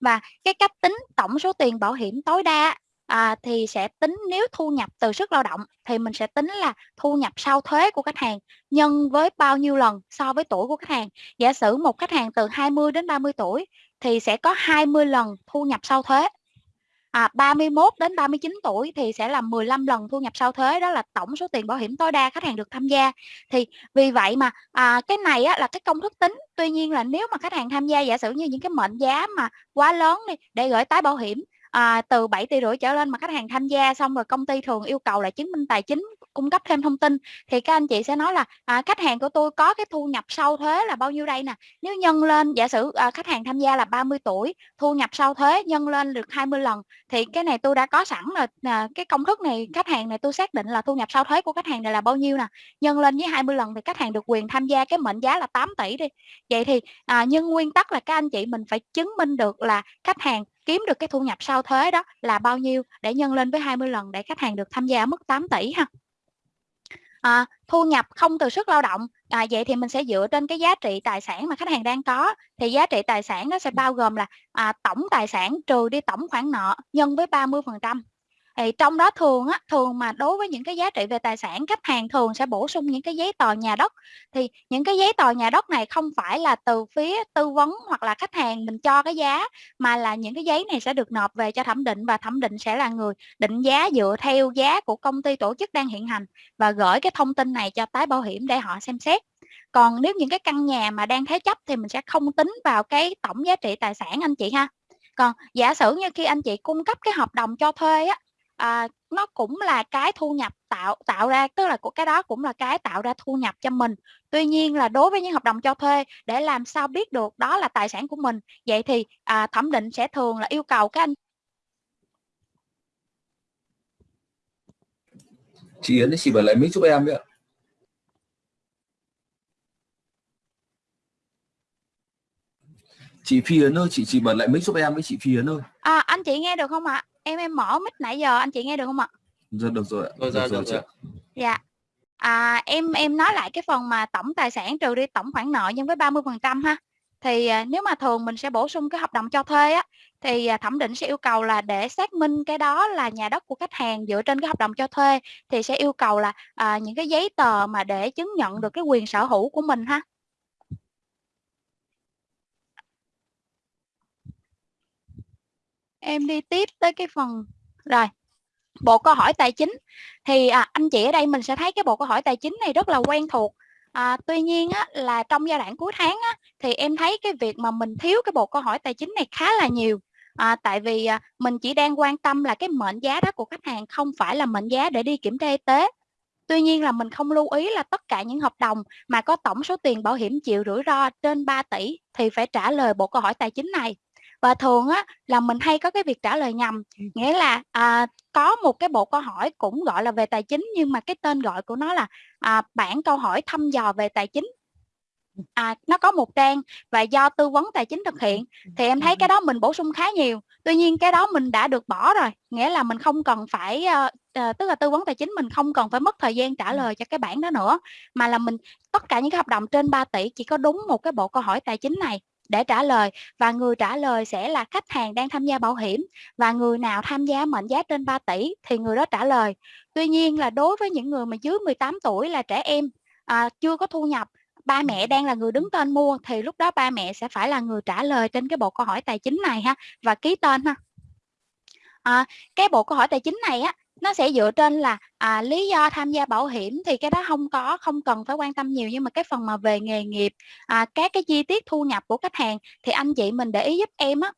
Và cái cách tính tổng số tiền bảo hiểm tối đa à, thì sẽ tính nếu thu nhập từ sức lao động thì mình sẽ tính là thu nhập sau thuế của khách hàng nhân với bao nhiêu lần so với tuổi của khách hàng. Giả sử một khách hàng từ 20 đến 30 tuổi thì sẽ có 20 lần thu nhập sau thuế. À, 31 đến 39 tuổi thì sẽ là 15 lần thu nhập sau thuế đó là tổng số tiền bảo hiểm tối đa khách hàng được tham gia. Thì vì vậy mà à, cái này á, là cái công thức tính. Tuy nhiên là nếu mà khách hàng tham gia giả sử như những cái mệnh giá mà quá lớn đi để gửi tái bảo hiểm à, từ 7 tỷ rưỡi trở lên mà khách hàng tham gia xong rồi công ty thường yêu cầu là chứng minh tài chính cung cấp thêm thông tin thì các anh chị sẽ nói là à, khách hàng của tôi có cái thu nhập sau thuế là bao nhiêu đây nè? Nếu nhân lên giả sử à, khách hàng tham gia là 30 tuổi thu nhập sau thuế nhân lên được 20 lần thì cái này tôi đã có sẵn là à, cái công thức này khách hàng này tôi xác định là thu nhập sau thuế của khách hàng này là bao nhiêu nè? Nhân lên với 20 lần thì khách hàng được quyền tham gia cái mệnh giá là 8 tỷ đi. Vậy thì à, nhưng nguyên tắc là các anh chị mình phải chứng minh được là khách hàng kiếm được cái thu nhập sau thuế đó là bao nhiêu để nhân lên với 20 lần để khách hàng được tham gia ở mức 8 tỷ ha à, thu nhập không từ sức lao động. À, vậy thì mình sẽ dựa trên cái giá trị tài sản mà khách hàng đang có. Thì giá trị tài sản nó sẽ bao gồm là à, tổng tài sản trừ đi tổng khoản nợ nhân với 30 phần trăm thì trong đó thường á, thường mà đối với những cái giá trị về tài sản, khách hàng thường sẽ bổ sung những cái giấy tờ nhà đất. Thì những cái giấy tờ nhà đất này không phải là từ phía tư vấn hoặc là khách hàng mình cho cái giá, mà là những cái giấy này sẽ được nộp về cho thẩm định và thẩm định sẽ là người định giá dựa theo giá của công ty tổ chức đang hiện hành và gửi cái thông tin này cho tái bảo hiểm để họ xem xét. Còn nếu những cái căn nhà mà đang thế chấp thì mình sẽ không tính vào cái tổng giá trị tài sản, anh chị ha. Còn giả sử như khi anh chị cung cấp cái hợp đồng cho thuê á à, nó cũng là cái thu nhập tạo tạo ra tức là của cái đó cũng là cái tạo ra thu nhập cho mình. Tuy nhiên là đối với những hợp đồng cho thuê để làm sao biết được đó là tài sản của mình vậy thì à, thẩm định sẽ thường là yêu cầu các anh chị Yến chị bật lại mic giúp em vậy chị Phi Yến ơi chị chị bật lại mic giúp em với chị Phi Yến ơi. À, anh chị nghe được không ạ em em mở mic nãy giờ anh chị nghe được không ạ? Dạ được rồi ạ. Rồi, được dạ, rồi được chị rồi. dạ. À, em em nói lại cái phần mà tổng tài sản trừ đi tổng khoản nợ nhân với 30 phần trăm ha. Thì à, nếu mà thường mình sẽ bổ sung cái hợp đồng cho thuê á thì à, thẩm định sẽ yêu cầu là để xác minh cái đó là nhà đất của khách hàng dựa trên cái hợp đồng cho thuê thì sẽ yêu cầu là à, những cái giấy tờ mà để chứng nhận được cái quyền sở hữu của mình ha em đi tiếp tới cái phần rồi bộ câu hỏi tài chính. Thì à, anh chị ở đây mình sẽ thấy cái bộ câu hỏi tài chính này rất là quen thuộc. À, tuy nhiên á, là trong giai đoạn cuối tháng á, thì em thấy cái việc mà mình thiếu cái bộ câu hỏi tài chính này khá là nhiều. À, tại vì à, mình chỉ đang quan tâm là cái mệnh giá đó của khách hàng không phải là mệnh giá để đi kiểm tra y tế. Tuy nhiên là mình không lưu ý là tất cả những hợp đồng mà có tổng số tiền bảo hiểm chịu rủi ro trên 3 tỷ thì phải trả lời bộ câu hỏi tài chính này và thường á là mình hay có cái việc trả lời nhầm. Nghĩa là à, có một cái bộ câu hỏi cũng gọi là về tài chính nhưng mà cái tên gọi của nó là à, bản câu hỏi thăm dò về tài chính. À, nó có một trang và do tư vấn tài chính thực hiện. thì em thấy cái đó mình bổ sung khá nhiều. Tuy nhiên cái đó mình đã được bỏ rồi. Nghĩa là mình không cần phải uh, tức là tư vấn tài chính mình không cần phải mất thời gian trả lời cho cái bản đó nữa. Mà là mình tất cả những cái hợp đồng trên 3 tỷ chỉ có đúng một cái bộ câu hỏi tài chính này để trả lời. Và người trả lời sẽ là khách hàng đang tham gia bảo hiểm. Và người nào tham gia mệnh giá trên 3 tỷ thì người đó trả lời. Tuy nhiên là đối với những người mà dưới 18 tuổi là trẻ em à, chưa có thu nhập ba mẹ đang là người đứng tên mua thì lúc đó ba mẹ sẽ phải là người trả lời trên cái bộ câu hỏi tài chính này ha và ký tên ha. À, cái bộ câu hỏi tài chính này á nó sẽ dựa trên là à, lý do tham gia bảo hiểm thì cái đó không có không cần phải quan tâm nhiều. Nhưng mà cái phần mà về nghề nghiệp à, các cái chi tiết thu nhập của khách hàng thì anh chị mình để ý giúp em á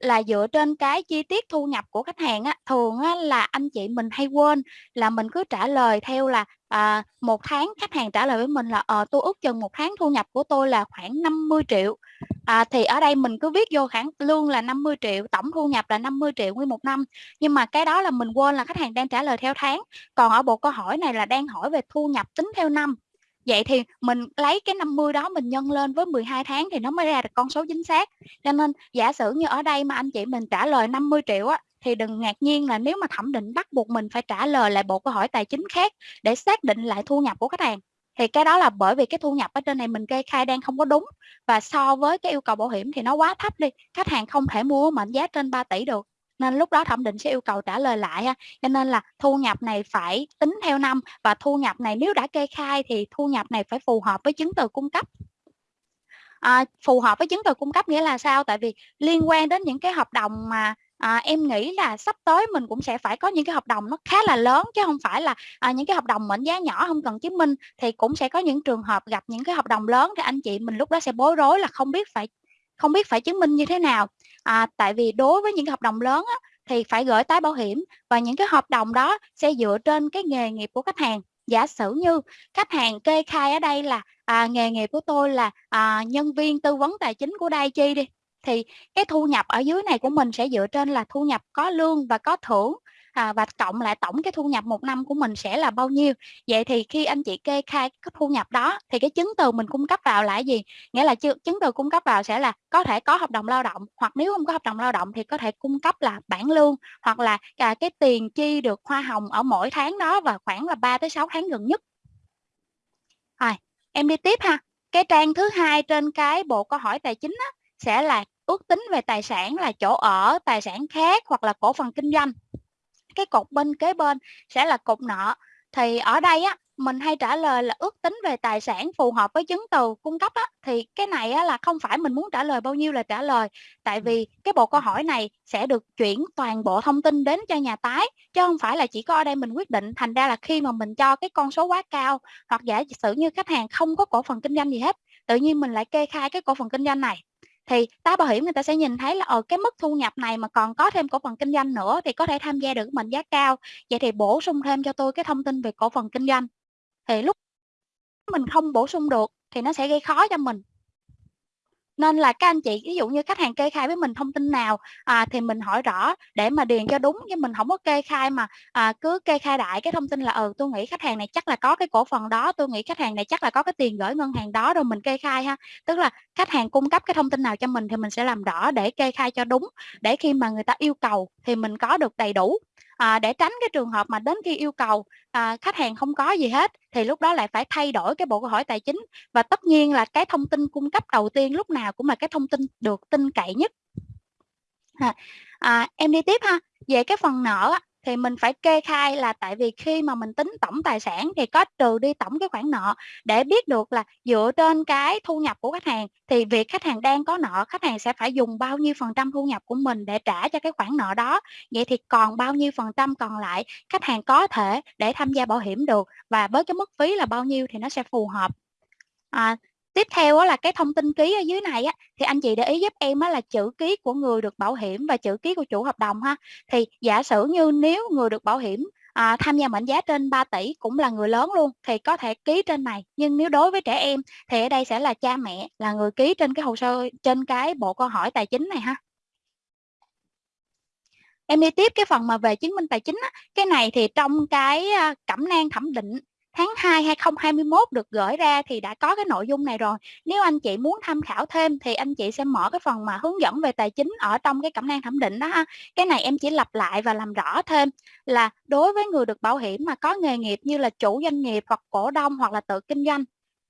là dựa trên cái chi tiết thu nhập của khách hàng á thường á, là anh chị mình hay quên là mình cứ trả lời theo là à, một tháng khách hàng trả lời với mình là ờ tôi ước chừng một tháng thu nhập của tôi là khoảng 50 triệu à, thì ở đây mình cứ viết vô khoản lương là 50 triệu tổng thu nhập là 50 triệu nguyên một năm. Nhưng mà cái đó là mình quên là khách hàng đang trả lời theo tháng. Còn ở bộ câu hỏi này là đang hỏi về thu nhập tính theo năm. Vậy thì mình lấy cái 50 đó mình nhân lên với 12 tháng thì nó mới ra được con số chính xác. Cho nên giả sử như ở đây mà anh chị mình trả lời 50 triệu á thì đừng ngạc nhiên là nếu mà thẩm định bắt buộc mình phải trả lời lại bộ câu hỏi tài chính khác để xác định lại thu nhập của khách hàng thì cái đó là bởi vì cái thu nhập ở trên này mình kê khai đang không có đúng. Và so với cái yêu cầu bảo hiểm thì nó quá thấp đi. Khách hàng không thể mua mệnh giá trên 3 tỷ được. Nên lúc đó thẩm định sẽ yêu cầu trả lời lại ha. Cho nên là thu nhập này phải tính theo năm. Và thu nhập này nếu đã kê khai thì thu nhập này phải phù hợp với chứng từ cung cấp. À, phù hợp với chứng từ cung cấp nghĩa là sao? Tại vì liên quan đến những cái hợp đồng mà à, em nghĩ là sắp tới mình cũng sẽ phải có những cái hợp đồng nó khá là lớn chứ không phải là à, những cái hợp đồng mệnh giá nhỏ không cần chứng minh thì cũng sẽ có những trường hợp gặp những cái hợp đồng lớn thì anh chị mình lúc đó sẽ bối rối là không biết phải không biết phải chứng minh như thế nào. À, tại vì đối với những hợp đồng lớn á, thì phải gửi tái bảo hiểm và những cái hợp đồng đó sẽ dựa trên cái nghề nghiệp của khách hàng. Giả sử như khách hàng kê khai ở đây là à, nghề nghiệp của tôi là à, nhân viên tư vấn tài chính của Đai Chi đi thì cái thu nhập ở dưới này của mình sẽ dựa trên là thu nhập có lương và có thưởng. À, và cộng lại tổng cái thu nhập một năm của mình sẽ là bao nhiêu. Vậy thì khi anh chị kê khai cái thu nhập đó thì cái chứng từ mình cung cấp vào là gì? Nghĩa là chứng từ cung cấp vào sẽ là có thể có hợp đồng lao động hoặc nếu không có hợp đồng lao động thì có thể cung cấp là bản lương hoặc là à, cái tiền chi được hoa hồng ở mỗi tháng đó và khoảng là 3 tới 6 tháng gần nhất. Rồi em đi tiếp ha. Cái trang thứ hai trên cái bộ câu hỏi tài chính á, sẽ là ước tính về tài sản là chỗ ở tài sản khác hoặc là cổ phần kinh doanh. Cái cột bên kế bên sẽ là cột nợ. Thì ở đây á mình hay trả lời là ước tính về tài sản phù hợp với chứng từ cung cấp á, thì cái này á, là không phải mình muốn trả lời bao nhiêu là trả lời. Tại vì cái bộ câu hỏi này sẽ được chuyển toàn bộ thông tin đến cho nhà tái chứ không phải là chỉ có ở đây mình quyết định. Thành ra là khi mà mình cho cái con số quá cao hoặc giả sử như khách hàng không có cổ phần kinh doanh gì hết tự nhiên mình lại kê khai cái cổ phần kinh doanh này thì tái bảo hiểm người ta sẽ nhìn thấy là ở cái mức thu nhập này mà còn có thêm cổ phần kinh doanh nữa thì có thể tham gia được mệnh giá cao. Vậy thì bổ sung thêm cho tôi cái thông tin về cổ phần kinh doanh. Thì lúc mình không bổ sung được thì nó sẽ gây khó cho mình nên là các anh chị ví dụ như khách hàng kê khai với mình thông tin nào à, thì mình hỏi rõ để mà điền cho đúng chứ mình không có kê khai mà à, cứ kê khai đại cái thông tin là ừ tôi nghĩ khách hàng này chắc là có cái cổ phần đó tôi nghĩ khách hàng này chắc là có cái tiền gửi ngân hàng đó rồi mình kê khai ha. Tức là khách hàng cung cấp cái thông tin nào cho mình thì mình sẽ làm rõ để kê khai cho đúng. Để khi mà người ta yêu cầu thì mình có được đầy đủ à, để tránh cái trường hợp mà đến khi yêu cầu à, khách hàng không có gì hết thì lúc đó lại phải thay đổi cái bộ câu hỏi tài chính. Và tất nhiên là cái thông tin cung cấp đầu tiên lúc nào cũng là cái thông tin được tin cậy nhất. À, à, em đi tiếp ha. Về cái phần nợ thì mình phải kê khai là tại vì khi mà mình tính tổng tài sản thì có trừ đi tổng cái khoản nợ để biết được là dựa trên cái thu nhập của khách hàng. Thì việc khách hàng đang có nợ khách hàng sẽ phải dùng bao nhiêu phần trăm thu nhập của mình để trả cho cái khoản nợ đó. Vậy thì còn bao nhiêu phần trăm còn lại khách hàng có thể để tham gia bảo hiểm được và với cái mức phí là bao nhiêu thì nó sẽ phù hợp. À, tiếp theo là cái thông tin ký ở dưới này á, thì anh chị để ý giúp em á, là chữ ký của người được bảo hiểm và chữ ký của chủ hợp đồng ha. Thì giả sử như nếu người được bảo hiểm à, tham gia mệnh giá trên 3 tỷ cũng là người lớn luôn thì có thể ký trên này. Nhưng nếu đối với trẻ em thì ở đây sẽ là cha mẹ là người ký trên cái hồ sơ trên cái bộ câu hỏi tài chính này ha. Em đi tiếp cái phần mà về chứng minh tài chính á, cái này thì trong cái à, cẩm nang thẩm định tháng 2 2021 được gửi ra thì đã có cái nội dung này rồi. Nếu anh chị muốn tham khảo thêm thì anh chị sẽ mở cái phần mà hướng dẫn về tài chính ở trong cái cẩm nang thẩm định đó ha. Cái này em chỉ lặp lại và làm rõ thêm là đối với người được bảo hiểm mà có nghề nghiệp như là chủ doanh nghiệp hoặc cổ đông hoặc là tự kinh doanh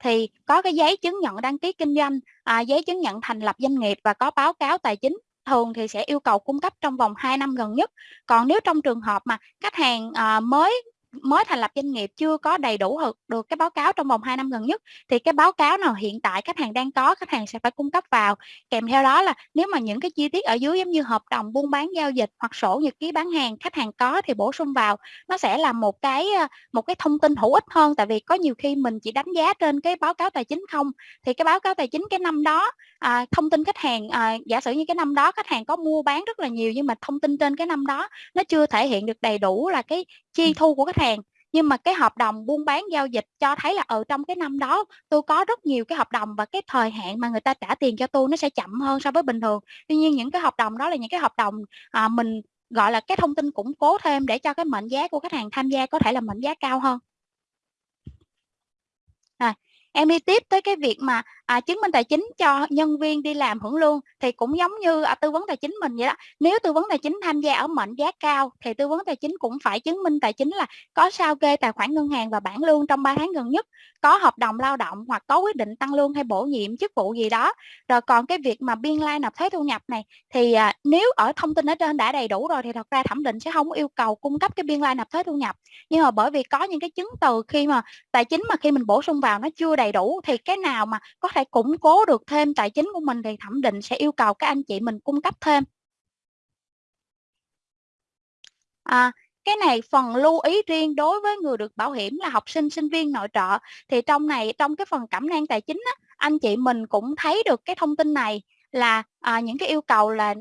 thì có cái giấy chứng nhận đăng ký kinh doanh, à, giấy chứng nhận thành lập doanh nghiệp và có báo cáo tài chính thường thì sẽ yêu cầu cung cấp trong vòng 2 năm gần nhất. Còn nếu trong trường hợp mà khách hàng à, mới mới thành lập doanh nghiệp chưa có đầy đủ được cái báo cáo trong vòng 2 năm gần nhất thì cái báo cáo nào hiện tại khách hàng đang có khách hàng sẽ phải cung cấp vào. Kèm theo đó là nếu mà những cái chi tiết ở dưới giống như hợp đồng buôn bán giao dịch hoặc sổ nhật ký bán hàng khách hàng có thì bổ sung vào. Nó sẽ là một cái ờ, một cái thông tin hữu ích hơn tại vì có nhiều khi mình chỉ đánh giá trên cái báo cáo tài chính không. Thì cái báo cáo tài chính cái năm đó à, thông tin khách hàng à, giả sử như cái năm đó khách hàng có mua bán rất là nhiều nhưng mà thông tin trên cái năm đó nó chưa thể hiện được đầy đủ là cái chi thu của khách hàng. Nhưng mà cái hợp đồng buôn bán giao dịch cho thấy là ở trong cái năm đó tôi có rất nhiều cái hợp đồng và cái thời hạn mà người ta trả tiền cho tôi nó sẽ chậm hơn so với bình thường. Tuy nhiên những cái hợp đồng đó là những cái hợp đồng à, mình gọi là cái thông tin củng cố thêm để cho cái mệnh giá của khách hàng tham gia có thể là mệnh giá cao hơn em đi tiếp tới cái việc mà à, chứng minh tài chính cho nhân viên đi làm hưởng lương thì cũng giống như à, tư vấn tài chính mình vậy đó. Nếu tư vấn tài chính tham gia ở mệnh giá cao thì tư vấn tài chính cũng phải chứng minh tài chính là có sao kê tài khoản ngân hàng và bảng lương trong 3 tháng gần nhất có hợp đồng lao động hoặc có quyết định tăng lương hay bổ nhiệm chức vụ gì đó. Rồi còn cái việc mà biên lai nộp thuế thu nhập này thì à, nếu ở thông tin ở trên đã đầy đủ rồi thì thật ra thẩm định sẽ không yêu cầu cung cấp cái biên lai nộp thuế thu nhập. Nhưng mà bởi vì có những cái chứng từ khi mà tài chính mà khi mình bổ sung vào nó chưa đầy đủ thì cái nào mà có thể củng cố được thêm tài chính của mình thì thẩm định sẽ yêu cầu các anh chị mình cung cấp thêm. À, cái này phần lưu ý riêng đối với người được bảo hiểm là học sinh sinh viên nội trợ. Thì trong này trong cái phần cảm năng tài chính á, anh chị mình cũng thấy được cái thông tin này là à, những cái yêu cầu là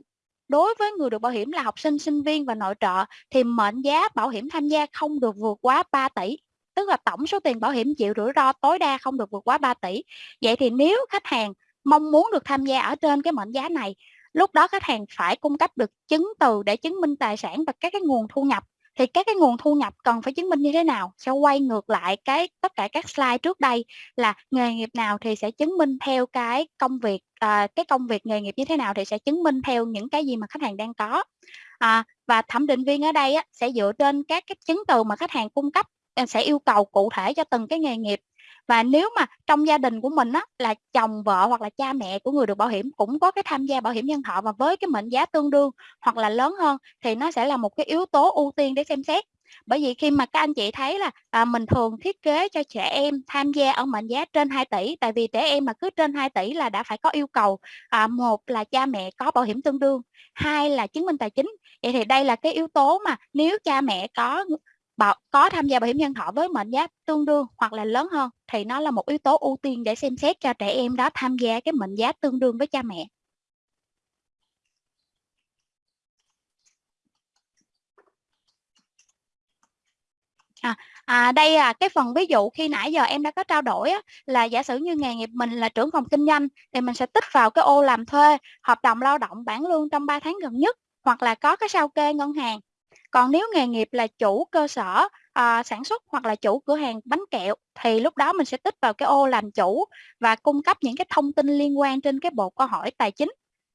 đối với người được bảo hiểm là học sinh sinh viên và nội trợ thì mệnh giá bảo hiểm tham gia không được vượt quá 3 tỷ tức là tổng số tiền bảo hiểm chịu rủi ro tối đa không được vượt quá 3 tỷ. Vậy thì nếu khách hàng mong muốn được tham gia ở trên cái mệnh giá này lúc đó khách hàng phải cung cấp được chứng từ để chứng minh tài sản và các cái nguồn thu nhập. Thì các cái nguồn thu nhập cần phải chứng minh như thế nào? Sẽ quay ngược lại cái tất cả các slide trước đây là nghề nghiệp nào thì sẽ chứng minh theo cái công việc à, cái công việc nghề nghiệp như thế nào thì sẽ chứng minh theo những cái gì mà khách hàng đang có. À, và thẩm định viên ở đây á, sẽ dựa trên các cái chứng từ mà khách hàng cung cấp sẽ yêu cầu cụ thể cho từng cái nghề nghiệp. Và nếu mà trong gia đình của mình á, là chồng vợ hoặc là cha mẹ của người được bảo hiểm cũng có cái tham gia bảo hiểm nhân thọ và với cái mệnh giá tương đương hoặc là lớn hơn thì nó sẽ là một cái yếu tố ưu tiên để xem xét. Bởi vì khi mà các anh chị thấy là à, mình thường thiết kế cho trẻ em tham gia ở mệnh giá trên 2 tỷ tại vì trẻ em mà cứ trên 2 tỷ là đã phải có yêu cầu à, một là cha mẹ có bảo hiểm tương đương hai là chứng minh tài chính. Vậy thì đây là cái yếu tố mà nếu cha mẹ có bảo, có tham gia bảo hiểm nhân thọ với mệnh giá tương đương hoặc là lớn hơn thì nó là một yếu tố ưu tiên để xem xét cho trẻ em đó tham gia cái mệnh giá tương đương với cha mẹ. À, à, đây là cái phần ví dụ khi nãy giờ em đã có trao đổi á, là giả sử như nghề nghiệp mình là trưởng phòng kinh doanh thì mình sẽ tích vào cái ô làm thuê hợp đồng lao động bản lương trong 3 tháng gần nhất hoặc là có cái sao kê ngân hàng còn nếu nghề nghiệp là chủ cơ sở à, sản xuất hoặc là chủ cửa hàng bánh kẹo thì lúc đó mình sẽ tích vào cái ô làm chủ và cung cấp những cái thông tin liên quan trên cái bộ câu hỏi tài chính.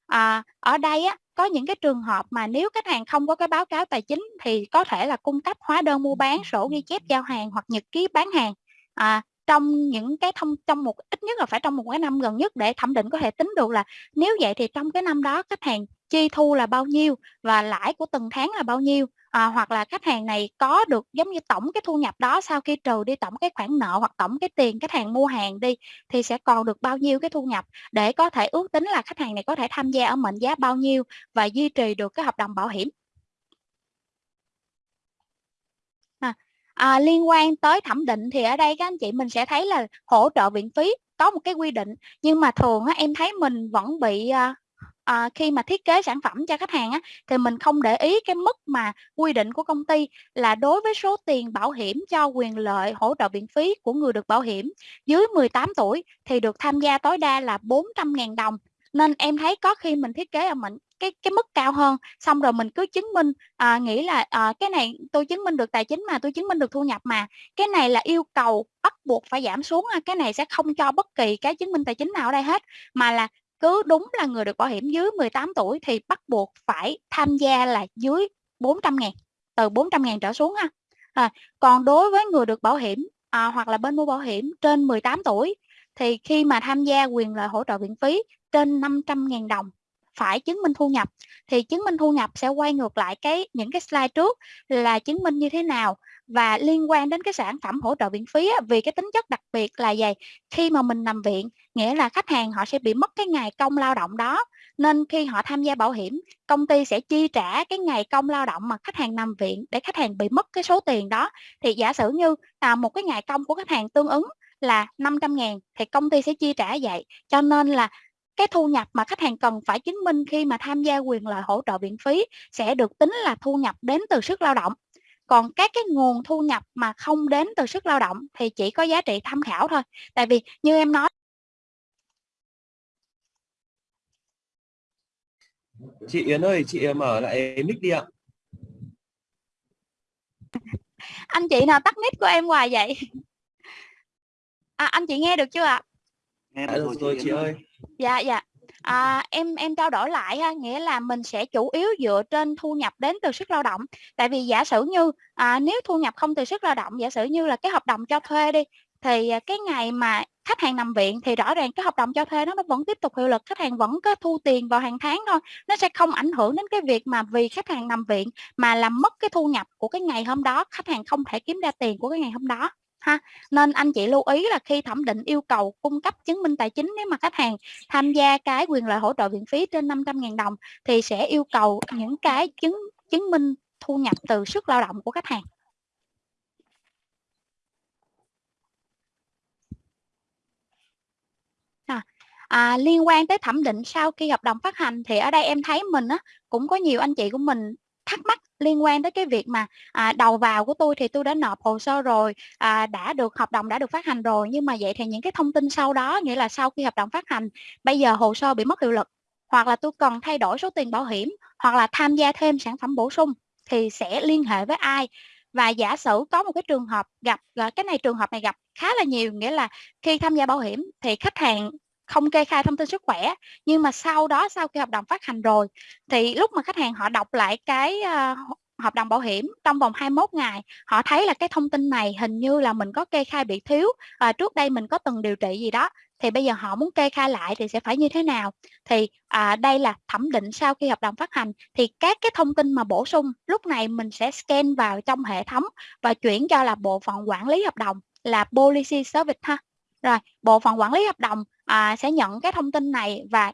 À, ở đây á, có những cái trường hợp mà nếu khách hàng không có cái báo cáo tài chính thì có thể là cung cấp hóa đơn mua bán sổ ghi chép giao hàng hoặc nhật ký bán hàng. À, trong những cái thông trong một ít nhất là phải trong một cái năm gần nhất để thẩm định có thể tính được là nếu vậy thì trong cái năm đó khách hàng chi thu là bao nhiêu và lãi của từng tháng là bao nhiêu. À, hoặc là khách hàng này có được giống như tổng cái thu nhập đó sau khi trừ đi tổng cái khoản nợ hoặc tổng cái tiền khách hàng mua hàng đi thì sẽ còn được bao nhiêu cái thu nhập để có thể ước tính là khách hàng này có thể tham gia ở mệnh giá bao nhiêu và duy trì được cái hợp đồng bảo hiểm. À, liên quan tới thẩm định thì ở đây các anh chị mình sẽ thấy là hỗ trợ viện phí có một cái quy định nhưng mà thường á, em thấy mình vẫn bị à, à, khi mà thiết kế sản phẩm cho khách hàng á, thì mình không để ý cái mức mà quy định của công ty là đối với số tiền bảo hiểm cho quyền lợi hỗ trợ viện phí của người được bảo hiểm dưới 18 tuổi thì được tham gia tối đa là 400.000 đồng. Nên em thấy có khi mình thiết kế ở mình cái cái mức cao hơn. Xong rồi mình cứ chứng minh à, nghĩ là à, cái này tôi chứng minh được tài chính mà tôi chứng minh được thu nhập mà. Cái này là yêu cầu bắt buộc phải giảm xuống cái này sẽ không cho bất kỳ cái chứng minh tài chính nào ở đây hết. Mà là cứ đúng là người được bảo hiểm dưới 18 tuổi thì bắt buộc phải tham gia là dưới 400 ngàn từ 400 ngàn trở xuống ha. À, còn đối với người được bảo hiểm à, hoặc là bên mua bảo hiểm trên 18 tuổi thì khi mà tham gia quyền lợi hỗ trợ viện phí trên 500 ngàn đồng phải chứng minh thu nhập thì chứng minh thu nhập sẽ quay ngược lại cái những cái slide trước là chứng minh như thế nào và liên quan đến cái sản phẩm hỗ trợ viện phí á, vì cái tính chất đặc biệt là vậy. Khi mà mình nằm viện nghĩa là khách hàng họ sẽ bị mất cái ngày công lao động đó nên khi họ tham gia bảo hiểm công ty sẽ chi trả cái ngày công lao động mà khách hàng nằm viện để khách hàng bị mất cái số tiền đó. Thì giả sử như à, một cái ngày công của khách hàng tương ứng là 500 ngàn thì công ty sẽ chi trả vậy. Cho nên là cái thu nhập mà khách hàng cần phải chứng minh khi mà tham gia quyền lợi hỗ trợ viện phí sẽ được tính là thu nhập đến từ sức lao động. Còn các cái nguồn thu nhập mà không đến từ sức lao động thì chỉ có giá trị tham khảo thôi. Tại vì như em nói chị Yến ơi chị mở lại mic đi ạ. Anh chị nào tắt mic của em hoài vậy? À, anh chị nghe được chưa ạ nghe Đã được rồi chị ơi dạ dạ À, em em trao đổi lại ha, nghĩa là mình sẽ chủ yếu dựa trên thu nhập đến từ sức lao động. Tại vì giả sử như à, nếu thu nhập không từ sức lao động, giả sử như là cái hợp đồng cho thuê đi, thì à, cái ngày mà khách hàng nằm viện thì rõ ràng cái hợp đồng cho thuê nó nó vẫn tiếp tục hiệu lực, khách hàng vẫn có thu tiền vào hàng tháng thôi. Nó sẽ không ảnh hưởng đến cái việc mà vì khách hàng nằm viện mà làm mất cái thu nhập của cái ngày hôm đó, khách hàng không thể kiếm ra tiền của cái ngày hôm đó ha. Nên anh chị lưu ý là khi thẩm định yêu cầu cung cấp chứng minh tài chính nếu mà khách hàng tham gia cái quyền lợi hỗ trợ viện phí trên 500.000 đồng thì sẽ yêu cầu những cái chứng chứng minh thu nhập từ sức lao động của khách hàng. À, à, liên quan tới thẩm định sau khi hợp đồng phát hành thì ở đây em thấy mình á, cũng có nhiều anh chị của mình thắc mắc liên quan tới cái việc mà à, đầu vào của tôi thì tôi đã nộp hồ sơ rồi à, đã được hợp đồng đã được phát hành rồi. Nhưng mà vậy thì những cái thông tin sau đó nghĩa là sau khi hợp đồng phát hành bây giờ hồ sơ bị mất hiệu lực hoặc là tôi cần thay đổi số tiền bảo hiểm hoặc là tham gia thêm sản phẩm bổ sung thì sẽ liên hệ với ai? Và giả sử có một cái trường hợp gặp à, cái này trường hợp này gặp khá là nhiều nghĩa là khi tham gia bảo hiểm thì khách hàng không kê khai thông tin sức khỏe nhưng mà sau đó sau khi hợp đồng phát hành rồi thì lúc mà khách hàng họ đọc lại cái uh, hợp đồng bảo hiểm trong vòng 21 ngày họ thấy là cái thông tin này hình như là mình có kê khai bị thiếu à, trước đây mình có từng điều trị gì đó thì bây giờ họ muốn kê khai lại thì sẽ phải như thế nào? Thì à, đây là thẩm định sau khi hợp đồng phát hành thì các cái thông tin mà bổ sung lúc này mình sẽ scan vào trong hệ thống và chuyển cho là bộ phận quản lý hợp đồng là policy service ha rồi bộ phận quản lý hợp đồng à, sẽ nhận cái thông tin này và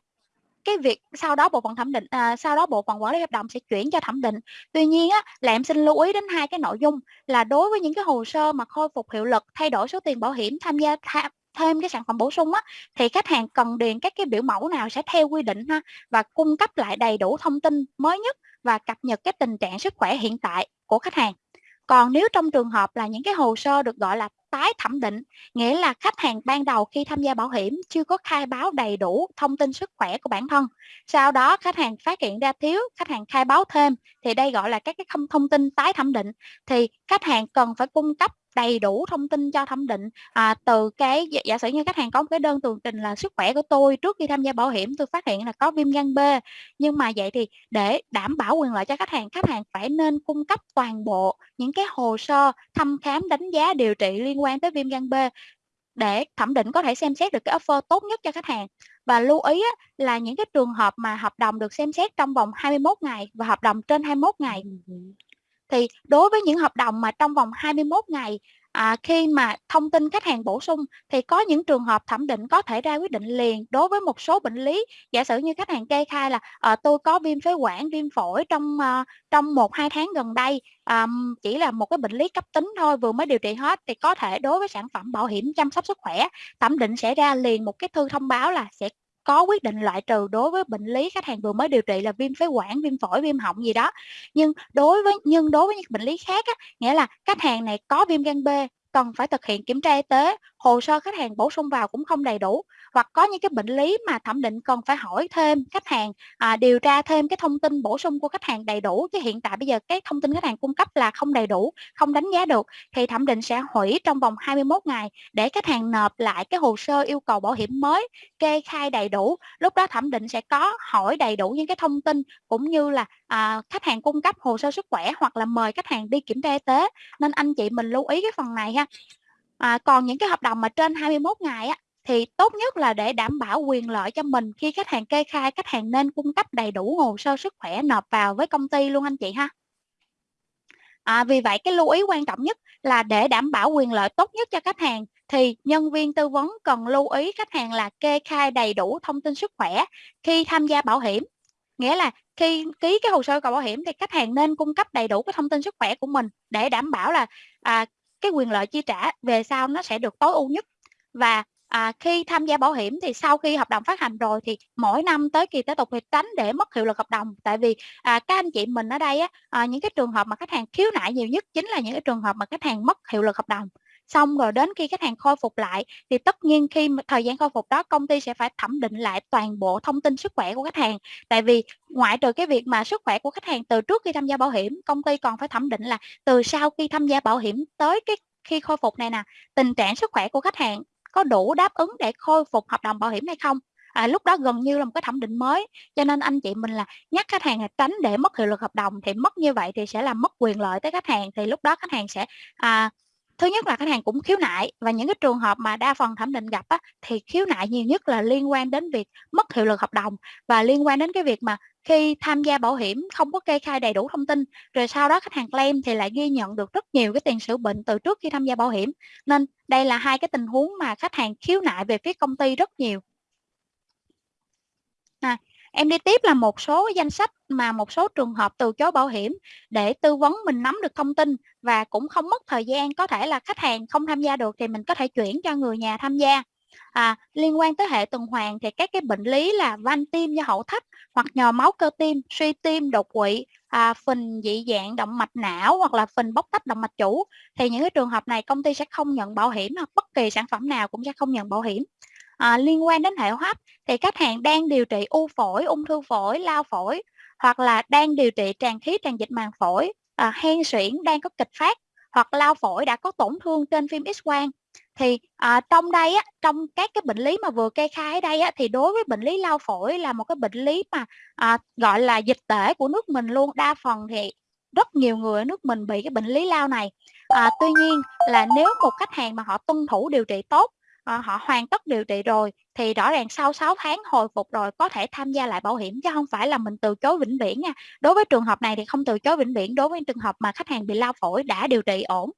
cái việc sau đó bộ phận thẩm định à, sau đó bộ phận quản lý hợp đồng sẽ chuyển cho thẩm định. Tuy nhiên á, là em xin lưu ý đến hai cái nội dung là đối với những cái hồ sơ mà khôi phục hiệu lực thay đổi số tiền bảo hiểm tham gia tha, thêm cái sản phẩm bổ sung á thì khách hàng cần điền các cái biểu mẫu nào sẽ theo quy định ha và cung cấp lại đầy đủ thông tin mới nhất và cập nhật cái tình trạng sức khỏe hiện tại của khách hàng. Còn nếu trong trường hợp là những cái hồ sơ được gọi là tái thẩm định, nghĩa là khách hàng ban đầu khi tham gia bảo hiểm chưa có khai báo đầy đủ thông tin sức khỏe của bản thân. Sau đó khách hàng phát hiện ra thiếu, khách hàng khai báo thêm thì đây gọi là các cái thông tin tái thẩm định thì khách hàng cần phải cung cấp đầy đủ thông tin cho thẩm định. À, từ cái giả sử như khách hàng có một cái đơn tường trình là sức khỏe của tôi trước khi tham gia bảo hiểm tôi phát hiện là có viêm gan B. Nhưng mà vậy thì để đảm bảo quyền lợi cho khách hàng khách hàng phải nên cung cấp toàn bộ những cái hồ sơ thăm khám đánh giá điều trị liên quan tới viêm gan B để thẩm định có thể xem xét được cái offer tốt nhất cho khách hàng. Và lưu ý là những cái trường hợp mà hợp đồng được xem xét trong vòng 21 ngày và hợp đồng trên 21 ngày thì đối với những hợp đồng mà trong vòng 21 ngày à, khi mà thông tin khách hàng bổ sung thì có những trường hợp thẩm định có thể ra quyết định liền. Đối với một số bệnh lý giả sử như khách hàng kê khai là à, tôi có viêm phế quản viêm phổi trong à, trong một hai tháng gần đây à, chỉ là một cái bệnh lý cấp tính thôi vừa mới điều trị hết. Thì có thể đối với sản phẩm bảo hiểm chăm sóc sức khỏe thẩm định sẽ ra liền một cái thư thông báo là sẽ có quyết định loại trừ đối với bệnh lý khách hàng vừa mới điều trị là viêm phế quản, viêm phổi, viêm họng gì đó. Nhưng đối với nhưng đối với những bệnh lý khác á, nghĩa là khách hàng này có viêm gan B cần phải thực hiện kiểm tra y tế, hồ sơ khách hàng bổ sung vào cũng không đầy đủ hoặc có những cái bệnh lý mà thẩm định cần phải hỏi thêm khách hàng à, điều tra thêm cái thông tin bổ sung của khách hàng đầy đủ chứ hiện tại bây giờ cái thông tin khách hàng cung cấp là không đầy đủ không đánh giá được thì thẩm định sẽ hủy trong vòng 21 ngày để khách hàng nộp lại cái hồ sơ yêu cầu bảo hiểm mới kê khai đầy đủ. Lúc đó thẩm định sẽ có hỏi đầy đủ những cái thông tin cũng như là à, khách hàng cung cấp hồ sơ sức khỏe hoặc là mời khách hàng đi kiểm tra y tế. Nên anh chị mình lưu ý cái phần này ha. À, còn những cái hợp đồng mà trên 21 ngày á thì tốt nhất là để đảm bảo quyền lợi cho mình khi khách hàng kê khai khách hàng nên cung cấp đầy đủ hồ sơ sức khỏe nộp vào với công ty luôn anh chị ha. À, vì vậy cái lưu ý quan trọng nhất là để đảm bảo quyền lợi tốt nhất cho khách hàng thì nhân viên tư vấn cần lưu ý khách hàng là kê khai đầy đủ thông tin sức khỏe khi tham gia bảo hiểm. Nghĩa là khi ký cái hồ sơ cầu bảo hiểm thì khách hàng nên cung cấp đầy đủ cái thông tin sức khỏe của mình để đảm bảo là à, cái quyền lợi chi trả về sau nó sẽ được tối ưu nhất. Và à, khi tham gia bảo hiểm thì sau khi hợp đồng phát hành rồi thì mỗi năm tới kỳ tới tục thì tránh để mất hiệu lực hợp đồng. Tại vì à, các anh chị mình ở đây á, à, những cái trường hợp mà khách hàng khiếu nại nhiều nhất chính là những cái trường hợp mà khách hàng mất hiệu lực hợp đồng. Xong rồi đến khi khách hàng khôi phục lại thì tất nhiên khi thời gian khôi phục đó công ty sẽ phải thẩm định lại toàn bộ thông tin sức khỏe của khách hàng. Tại vì ngoại trừ cái việc mà sức khỏe của khách hàng từ trước khi tham gia bảo hiểm công ty còn phải thẩm định là từ sau khi tham gia bảo hiểm tới cái khi khôi phục này nè tình trạng sức khỏe của khách hàng có đủ đáp ứng để khôi phục hợp đồng bảo hiểm hay không? À, lúc đó gần như là một cái thẩm định mới cho nên anh chị mình là nhắc khách hàng là tránh để mất hiệu lực hợp đồng thì mất như vậy thì sẽ làm mất quyền lợi tới khách hàng thì lúc đó khách hàng sẽ à, thứ nhất là khách hàng cũng khiếu nại và những cái trường hợp mà đa phần thẩm định gặp á, thì khiếu nại nhiều nhất là liên quan đến việc mất hiệu lực hợp đồng và liên quan đến cái việc mà khi tham gia bảo hiểm không có kê khai đầy đủ thông tin rồi sau đó khách hàng claim thì lại ghi nhận được rất nhiều cái tiền sử bệnh từ trước khi tham gia bảo hiểm. Nên đây là hai cái tình huống mà khách hàng khiếu nại về phía công ty rất nhiều. À, em đi tiếp là một số danh sách mà một số trường hợp từ chối bảo hiểm để tư vấn mình nắm được thông tin và cũng không mất thời gian. Có thể là khách hàng không tham gia được thì mình có thể chuyển cho người nhà tham gia. À, liên quan tới hệ tuần hoàn thì các cái bệnh lý là van tim do hậu thấp hoặc nhồi máu cơ tim suy tim đột quỵ à, phình dị dạng động mạch não hoặc là phình bóc tách động mạch chủ. Thì những cái trường hợp này công ty sẽ không nhận bảo hiểm hoặc bất kỳ sản phẩm nào cũng sẽ không nhận bảo hiểm. À, liên quan đến hệ hô hấp thì khách hàng đang điều trị u phổi ung thư phổi lao phổi hoặc là đang điều trị tràn khí tràn dịch màng phổi. À, hen suyễn đang có kịch phát hoặc lao phổi đã có tổn thương trên phim x quang thì à, trong đây á trong các cái bệnh lý mà vừa kê khai ở đây á thì đối với bệnh lý lao phổi là một cái bệnh lý mà à, gọi là dịch tễ của nước mình luôn. Đa phần thì rất nhiều người ở nước mình bị cái bệnh lý lao này. À, tuy nhiên là nếu một khách hàng mà họ tuân thủ điều trị tốt à, họ hoàn tất điều trị rồi thì rõ ràng sau 6 tháng hồi phục rồi có thể tham gia lại bảo hiểm chứ không phải là mình từ chối vĩnh viễn nha. Đối với trường hợp này thì không từ chối vĩnh viễn đối với trường hợp mà khách hàng bị lao phổi đã điều trị ổn.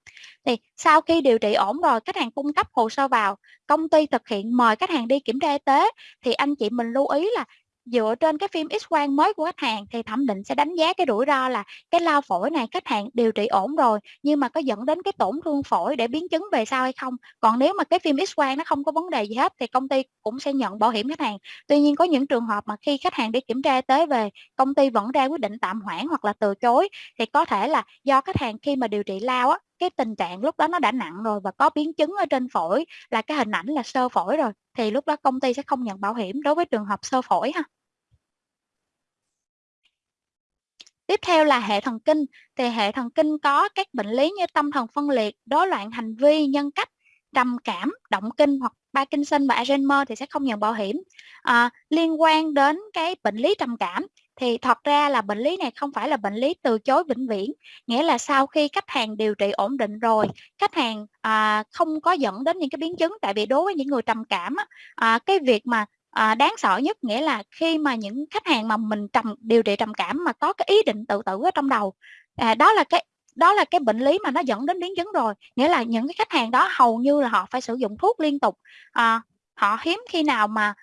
Thì sau khi điều trị ổn rồi khách hàng cung cấp hồ sơ vào công ty thực hiện mời khách hàng đi kiểm tra y tế thì anh chị mình lưu ý là dựa trên cái phim X quang mới của khách hàng thì thẩm định sẽ đánh giá cái rủi ro là cái lao phổi này khách hàng điều trị ổn rồi, nhưng mà có dẫn đến cái tổn thương phổi để biến chứng về sau hay không? Còn nếu mà cái phim X quang nó không có vấn đề gì hết thì công ty cũng sẽ nhận bảo hiểm khách hàng. Tuy nhiên có những trường hợp mà khi khách hàng đi kiểm tra y tế về, công ty vẫn ra quyết định tạm hoãn hoặc là từ chối, thì có thể là do khách hàng khi mà điều trị lao á, cái tình trạng lúc đó nó đã nặng rồi và có biến chứng ở trên phổi, là cái hình ảnh là sơ phổi rồi, thì lúc đó công ty sẽ không nhận bảo hiểm đối với trường hợp sơ phổi ha. Tiếp theo là hệ thần kinh. Thì hệ thần kinh có các bệnh lý như tâm thần phân liệt, rối loạn hành vi, nhân cách, trầm cảm, động kinh hoặc Parkinson và Alzheimer thì sẽ không nhận bảo hiểm. À, liên quan đến cái bệnh lý trầm cảm thì thật ra là bệnh lý này không phải là bệnh lý từ chối vĩnh viễn nghĩa là sau khi khách hàng điều trị ổn định rồi khách hàng à, không có dẫn đến những cái biến chứng tại vì đối với những người trầm cảm á, à, cái việc mà à, đáng sợ nhất nghĩa là khi mà những khách hàng mà mình trầm điều trị trầm cảm mà có cái ý định tự tử ở trong đầu à, đó là cái đó là cái bệnh lý mà nó dẫn đến biến chứng rồi. Nghĩa là những cái khách hàng đó hầu như là họ phải sử dụng thuốc liên tục. À, họ hiếm khi nào mà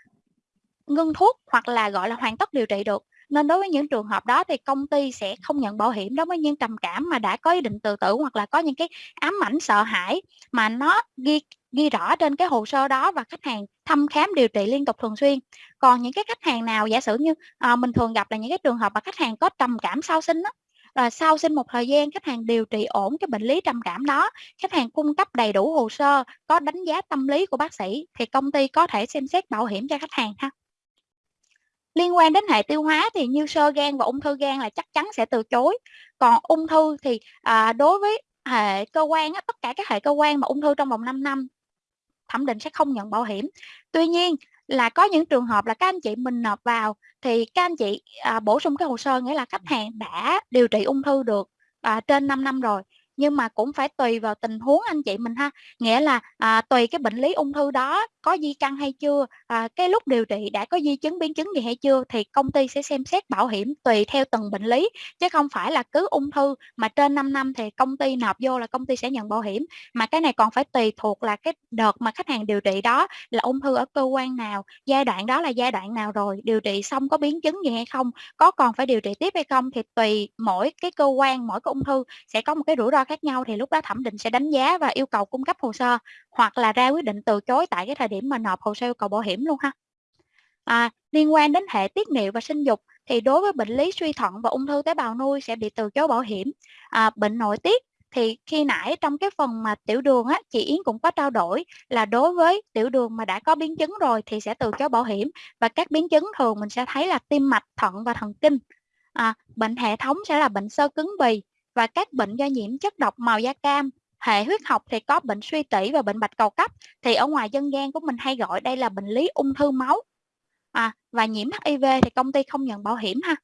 ngưng thuốc hoặc là gọi là hoàn tất điều trị được. Nên đối với những trường hợp đó thì công ty sẽ không nhận bảo hiểm đối với những trầm cảm mà đã có ý định tự tử hoặc là có những cái ám ảnh sợ hãi mà nó ghi ghi rõ trên cái hồ sơ đó và khách hàng thăm khám điều trị liên tục thường xuyên. Còn những cái khách hàng nào giả sử như à, mình thường gặp là những cái trường hợp mà khách hàng có trầm cảm sau sinh đó, là sau sinh một thời gian khách hàng điều trị ổn cái bệnh lý trầm cảm đó khách hàng cung cấp đầy đủ hồ sơ có đánh giá tâm lý của bác sĩ thì công ty có thể xem xét bảo hiểm cho khách hàng ha. Liên quan đến hệ tiêu hóa thì như sơ gan và ung thư gan là chắc chắn sẽ từ chối. Còn ung thư thì à, đối với hệ cơ quan á, tất cả các hệ cơ quan mà ung thư trong vòng 5 năm thẩm định sẽ không nhận bảo hiểm. Tuy nhiên là có những trường hợp là các anh chị mình nộp vào thì các anh chị à, bổ sung cái hồ sơ nghĩa là khách hàng đã điều trị ung thư được à, trên 5 năm rồi nhưng mà cũng phải tùy vào tình huống anh chị mình ha. Nghĩa là à, tùy cái bệnh lý ung thư đó có di căn hay chưa à, cái lúc điều trị đã có di chứng biến chứng gì hay chưa thì công ty sẽ xem xét bảo hiểm tùy theo từng bệnh lý. Chứ không phải là cứ ung thư mà trên 5 năm thì công ty nộp vô là công ty sẽ nhận bảo hiểm. Mà cái này còn phải tùy thuộc là cái đợt mà khách hàng điều trị đó là ung thư ở cơ quan nào giai đoạn đó là giai đoạn nào rồi điều trị xong có biến chứng gì hay không có còn phải điều trị tiếp hay không thì tùy mỗi cái cơ quan mỗi cái ung thư sẽ có một cái rủi ro khác nhau thì lúc đó thẩm định sẽ đánh giá và yêu cầu cung cấp hồ sơ hoặc là ra quyết định từ chối tại cái thời điểm mà nộp hồ sơ yêu cầu bảo hiểm luôn ha. À, liên quan đến hệ tiết niệu và sinh dục thì đối với bệnh lý suy thận và ung thư tế bào nuôi sẽ bị từ chối bảo hiểm. À, bệnh nội tiết thì khi nãy trong cái phần mà tiểu đường á chị Yến cũng có trao đổi là đối với tiểu đường mà đã có biến chứng rồi thì sẽ từ chối bảo hiểm và các biến chứng thường mình sẽ thấy là tim mạch, thận và thần kinh. À, bệnh hệ thống sẽ là bệnh sơ cứng bì và các bệnh do nhiễm chất độc màu da cam hệ huyết học thì có bệnh suy tủy và bệnh bạch cầu cấp. Thì ở ngoài dân gian của mình hay gọi đây là bệnh lý ung thư máu. À, và nhiễm HIV thì công ty không nhận bảo hiểm ha.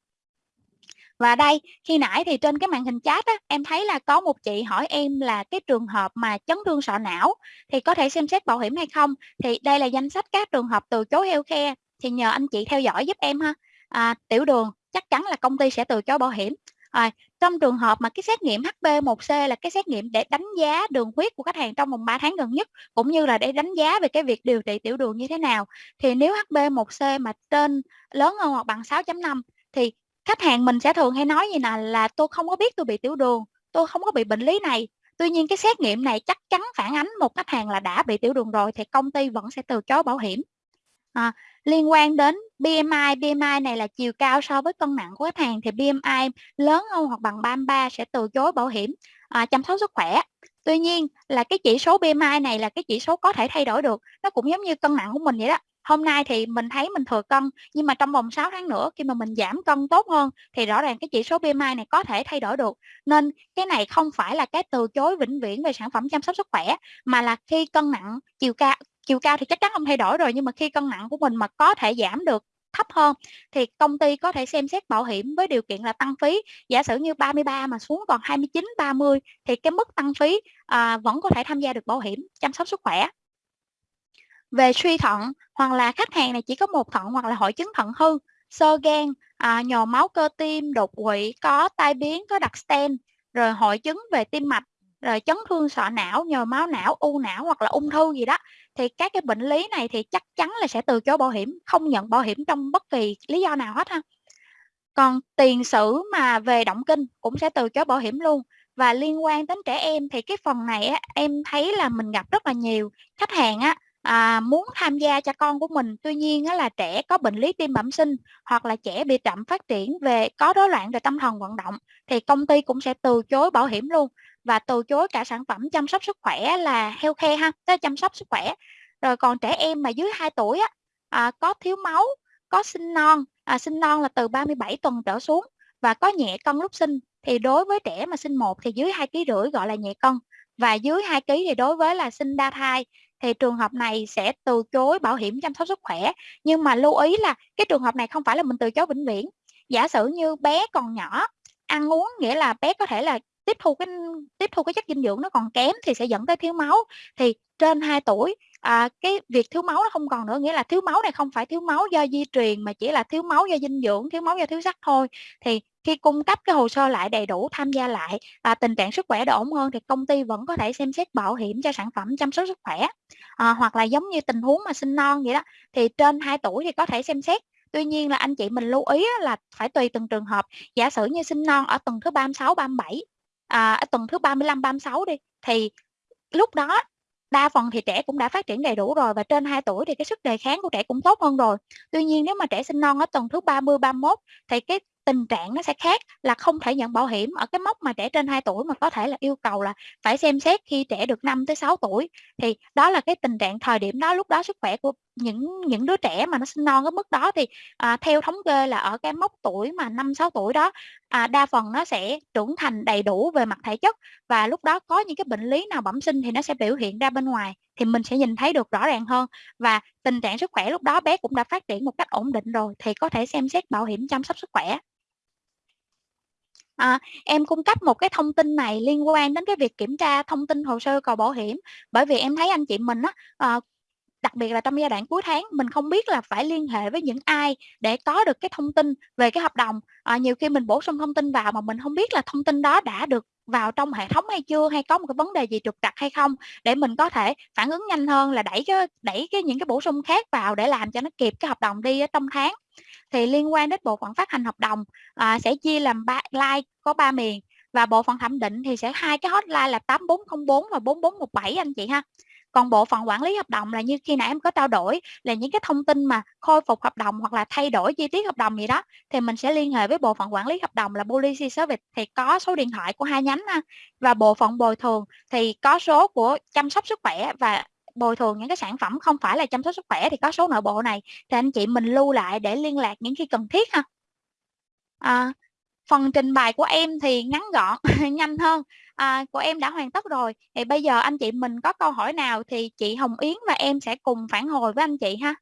Và đây khi nãy thì trên cái màn hình chat á, em thấy là có một chị hỏi em là cái trường hợp mà chấn thương sọ não thì có thể xem xét bảo hiểm hay không? Thì đây là danh sách các trường hợp từ chối heo khe thì nhờ anh chị theo dõi giúp em ha. À, tiểu đường chắc chắn là công ty sẽ từ chối bảo hiểm. À, trong trường hợp mà cái xét nghiệm HB1C là cái xét nghiệm để đánh giá đường huyết của khách hàng trong vòng 3 tháng gần nhất cũng như là để đánh giá về cái việc điều trị tiểu đường như thế nào thì nếu HB1C mà trên lớn hơn hoặc bằng 6.5 thì khách hàng mình sẽ thường hay nói gì nè là tôi không có biết tôi bị tiểu đường tôi không có bị bệnh lý này. Tuy nhiên cái xét nghiệm này chắc chắn phản ánh một khách hàng là đã bị tiểu đường rồi thì công ty vẫn sẽ từ chối bảo hiểm. À, liên quan đến BMI BMI này là chiều cao so với cân nặng của khách hàng thì BMI lớn hơn hoặc bằng 33 sẽ từ chối bảo hiểm à, chăm sóc sức khỏe. Tuy nhiên là cái chỉ số BMI này là cái chỉ số có thể thay đổi được nó cũng giống như cân nặng của mình vậy đó. Hôm nay thì mình thấy mình thừa cân nhưng mà trong vòng 6 tháng nữa khi mà mình giảm cân tốt hơn thì rõ ràng cái chỉ số BMI này có thể thay đổi được. Nên cái này không phải là cái từ chối vĩnh viễn về sản phẩm chăm sóc sức khỏe mà là khi cân nặng chiều cao chiều cao thì chắc chắn không thay đổi rồi nhưng mà khi cân nặng của mình mà có thể giảm được thấp hơn thì công ty có thể xem xét bảo hiểm với điều kiện là tăng phí. Giả sử như 33 mà xuống còn 29 30 thì cái mức tăng phí à, vẫn có thể tham gia được bảo hiểm chăm sóc sức khỏe. Về suy thận hoặc là khách hàng này chỉ có một thận hoặc là hội chứng thận hư sơ gan à, nhồi máu cơ tim đột quỵ có tai biến có đặt stent rồi hội chứng về tim mạch rồi chấn thương sọ não nhồi máu não u não hoặc là ung thư gì đó thì các cái bệnh lý này thì chắc chắn là sẽ từ chối bảo hiểm không nhận bảo hiểm trong bất kỳ lý do nào hết ha. Còn tiền sử mà về động kinh cũng sẽ từ chối bảo hiểm luôn. Và liên quan đến trẻ em thì cái phần này á, em thấy là mình gặp rất là nhiều khách hàng á à, muốn tham gia cho con của mình. Tuy nhiên á, là trẻ có bệnh lý tim bẩm sinh hoặc là trẻ bị chậm phát triển về có rối loạn về tâm thần vận động thì công ty cũng sẽ từ chối bảo hiểm luôn và từ chối cả sản phẩm chăm sóc sức khỏe là healthcare ha tới chăm sóc sức khỏe. Rồi còn trẻ em mà dưới 2 tuổi á, à, có thiếu máu có sinh non à, sinh non là từ 37 tuần trở xuống và có nhẹ cân lúc sinh. Thì đối với trẻ mà sinh một thì dưới hai kg rưỡi gọi là nhẹ cân. Và dưới 2 kg thì đối với là sinh đa thai thì trường hợp này sẽ từ chối bảo hiểm chăm sóc sức khỏe. Nhưng mà lưu ý là cái trường hợp này không phải là mình từ chối vĩnh viễn. Giả sử như bé còn nhỏ ăn uống nghĩa là bé có thể là tiếp thu cái tiếp thu cái chất dinh dưỡng nó còn kém thì sẽ dẫn tới thiếu máu. Thì trên 2 tuổi à, cái việc thiếu máu nó không còn nữa nghĩa là thiếu máu này không phải thiếu máu do di truyền mà chỉ là thiếu máu do dinh dưỡng thiếu máu do thiếu sắt thôi. Thì khi cung cấp cái hồ sơ lại đầy đủ tham gia lại và tình trạng sức khỏe đã ổn hơn thì công ty vẫn có thể xem xét bảo hiểm cho sản phẩm chăm sóc sức khỏe. À, hoặc là giống như tình huống mà sinh non vậy đó thì trên 2 tuổi thì có thể xem xét. Tuy nhiên là anh chị mình lưu ý là phải tùy từng trường hợp. Giả sử như sinh non ở tuần thứ 36, 37, à, ở tuần thứ 35, 36 đi, thì lúc đó đa phần thì trẻ cũng đã phát triển đầy đủ rồi và trên 2 tuổi thì cái sức đề kháng của trẻ cũng tốt hơn rồi. Tuy nhiên nếu mà trẻ sinh non ở tuần thứ 30, 31 thì cái tình trạng nó sẽ khác là không thể nhận bảo hiểm ở cái mốc mà trẻ trên 2 tuổi mà có thể là yêu cầu là phải xem xét khi trẻ được 5 tới 6 tuổi thì đó là cái tình trạng thời điểm đó lúc đó sức khỏe của những những đứa trẻ mà nó sinh non cái mức đó thì à, theo thống kê là ở cái mốc tuổi mà 5 6 tuổi đó à, đa phần nó sẽ trưởng thành đầy đủ về mặt thể chất và lúc đó có những cái bệnh lý nào bẩm sinh thì nó sẽ biểu hiện ra bên ngoài thì mình sẽ nhìn thấy được rõ ràng hơn. Và tình trạng sức khỏe lúc đó bé cũng đã phát triển một cách ổn định rồi thì có thể xem xét bảo hiểm chăm sóc sức khỏe. À, em cung cấp một cái thông tin này liên quan đến cái việc kiểm tra thông tin hồ sơ cầu bảo hiểm bởi vì em thấy anh chị mình á à, đặc biệt là trong giai đoạn cuối tháng mình không biết là phải liên hệ với những ai để có được cái thông tin về cái hợp đồng. À, nhiều khi mình bổ sung thông tin vào mà mình không biết là thông tin đó đã được vào trong hệ thống hay chưa hay có một cái vấn đề gì trục trặc hay không để mình có thể phản ứng nhanh hơn là đẩy cái đẩy cái những cái bổ sung khác vào để làm cho nó kịp cái hợp đồng đi ở trong tháng. Thì liên quan đến bộ phận phát hành hợp đồng à, sẽ chia làm ba like có ba miền và bộ phận thẩm định thì sẽ hai cái hotline là 8404 và 4417 anh chị ha còn bộ phận quản lý hợp đồng là như khi nãy em có trao đổi là những cái thông tin mà khôi phục hợp đồng hoặc là thay đổi chi tiết hợp đồng gì đó thì mình sẽ liên hệ với bộ phận quản lý hợp đồng là policy service. Thì có số điện thoại của hai nhánh ha. và bộ phận bồi thường thì có số của chăm sóc sức khỏe và bồi thường những cái sản phẩm không phải là chăm sóc sức khỏe thì có số nội bộ này. Thì anh chị mình lưu lại để liên lạc những khi cần thiết ha. À, phần trình bày của em thì ngắn gọn nhanh hơn à, của em đã hoàn tất rồi. Thì bây giờ anh chị mình có câu hỏi nào thì chị Hồng Yến và em sẽ cùng phản hồi với anh chị ha.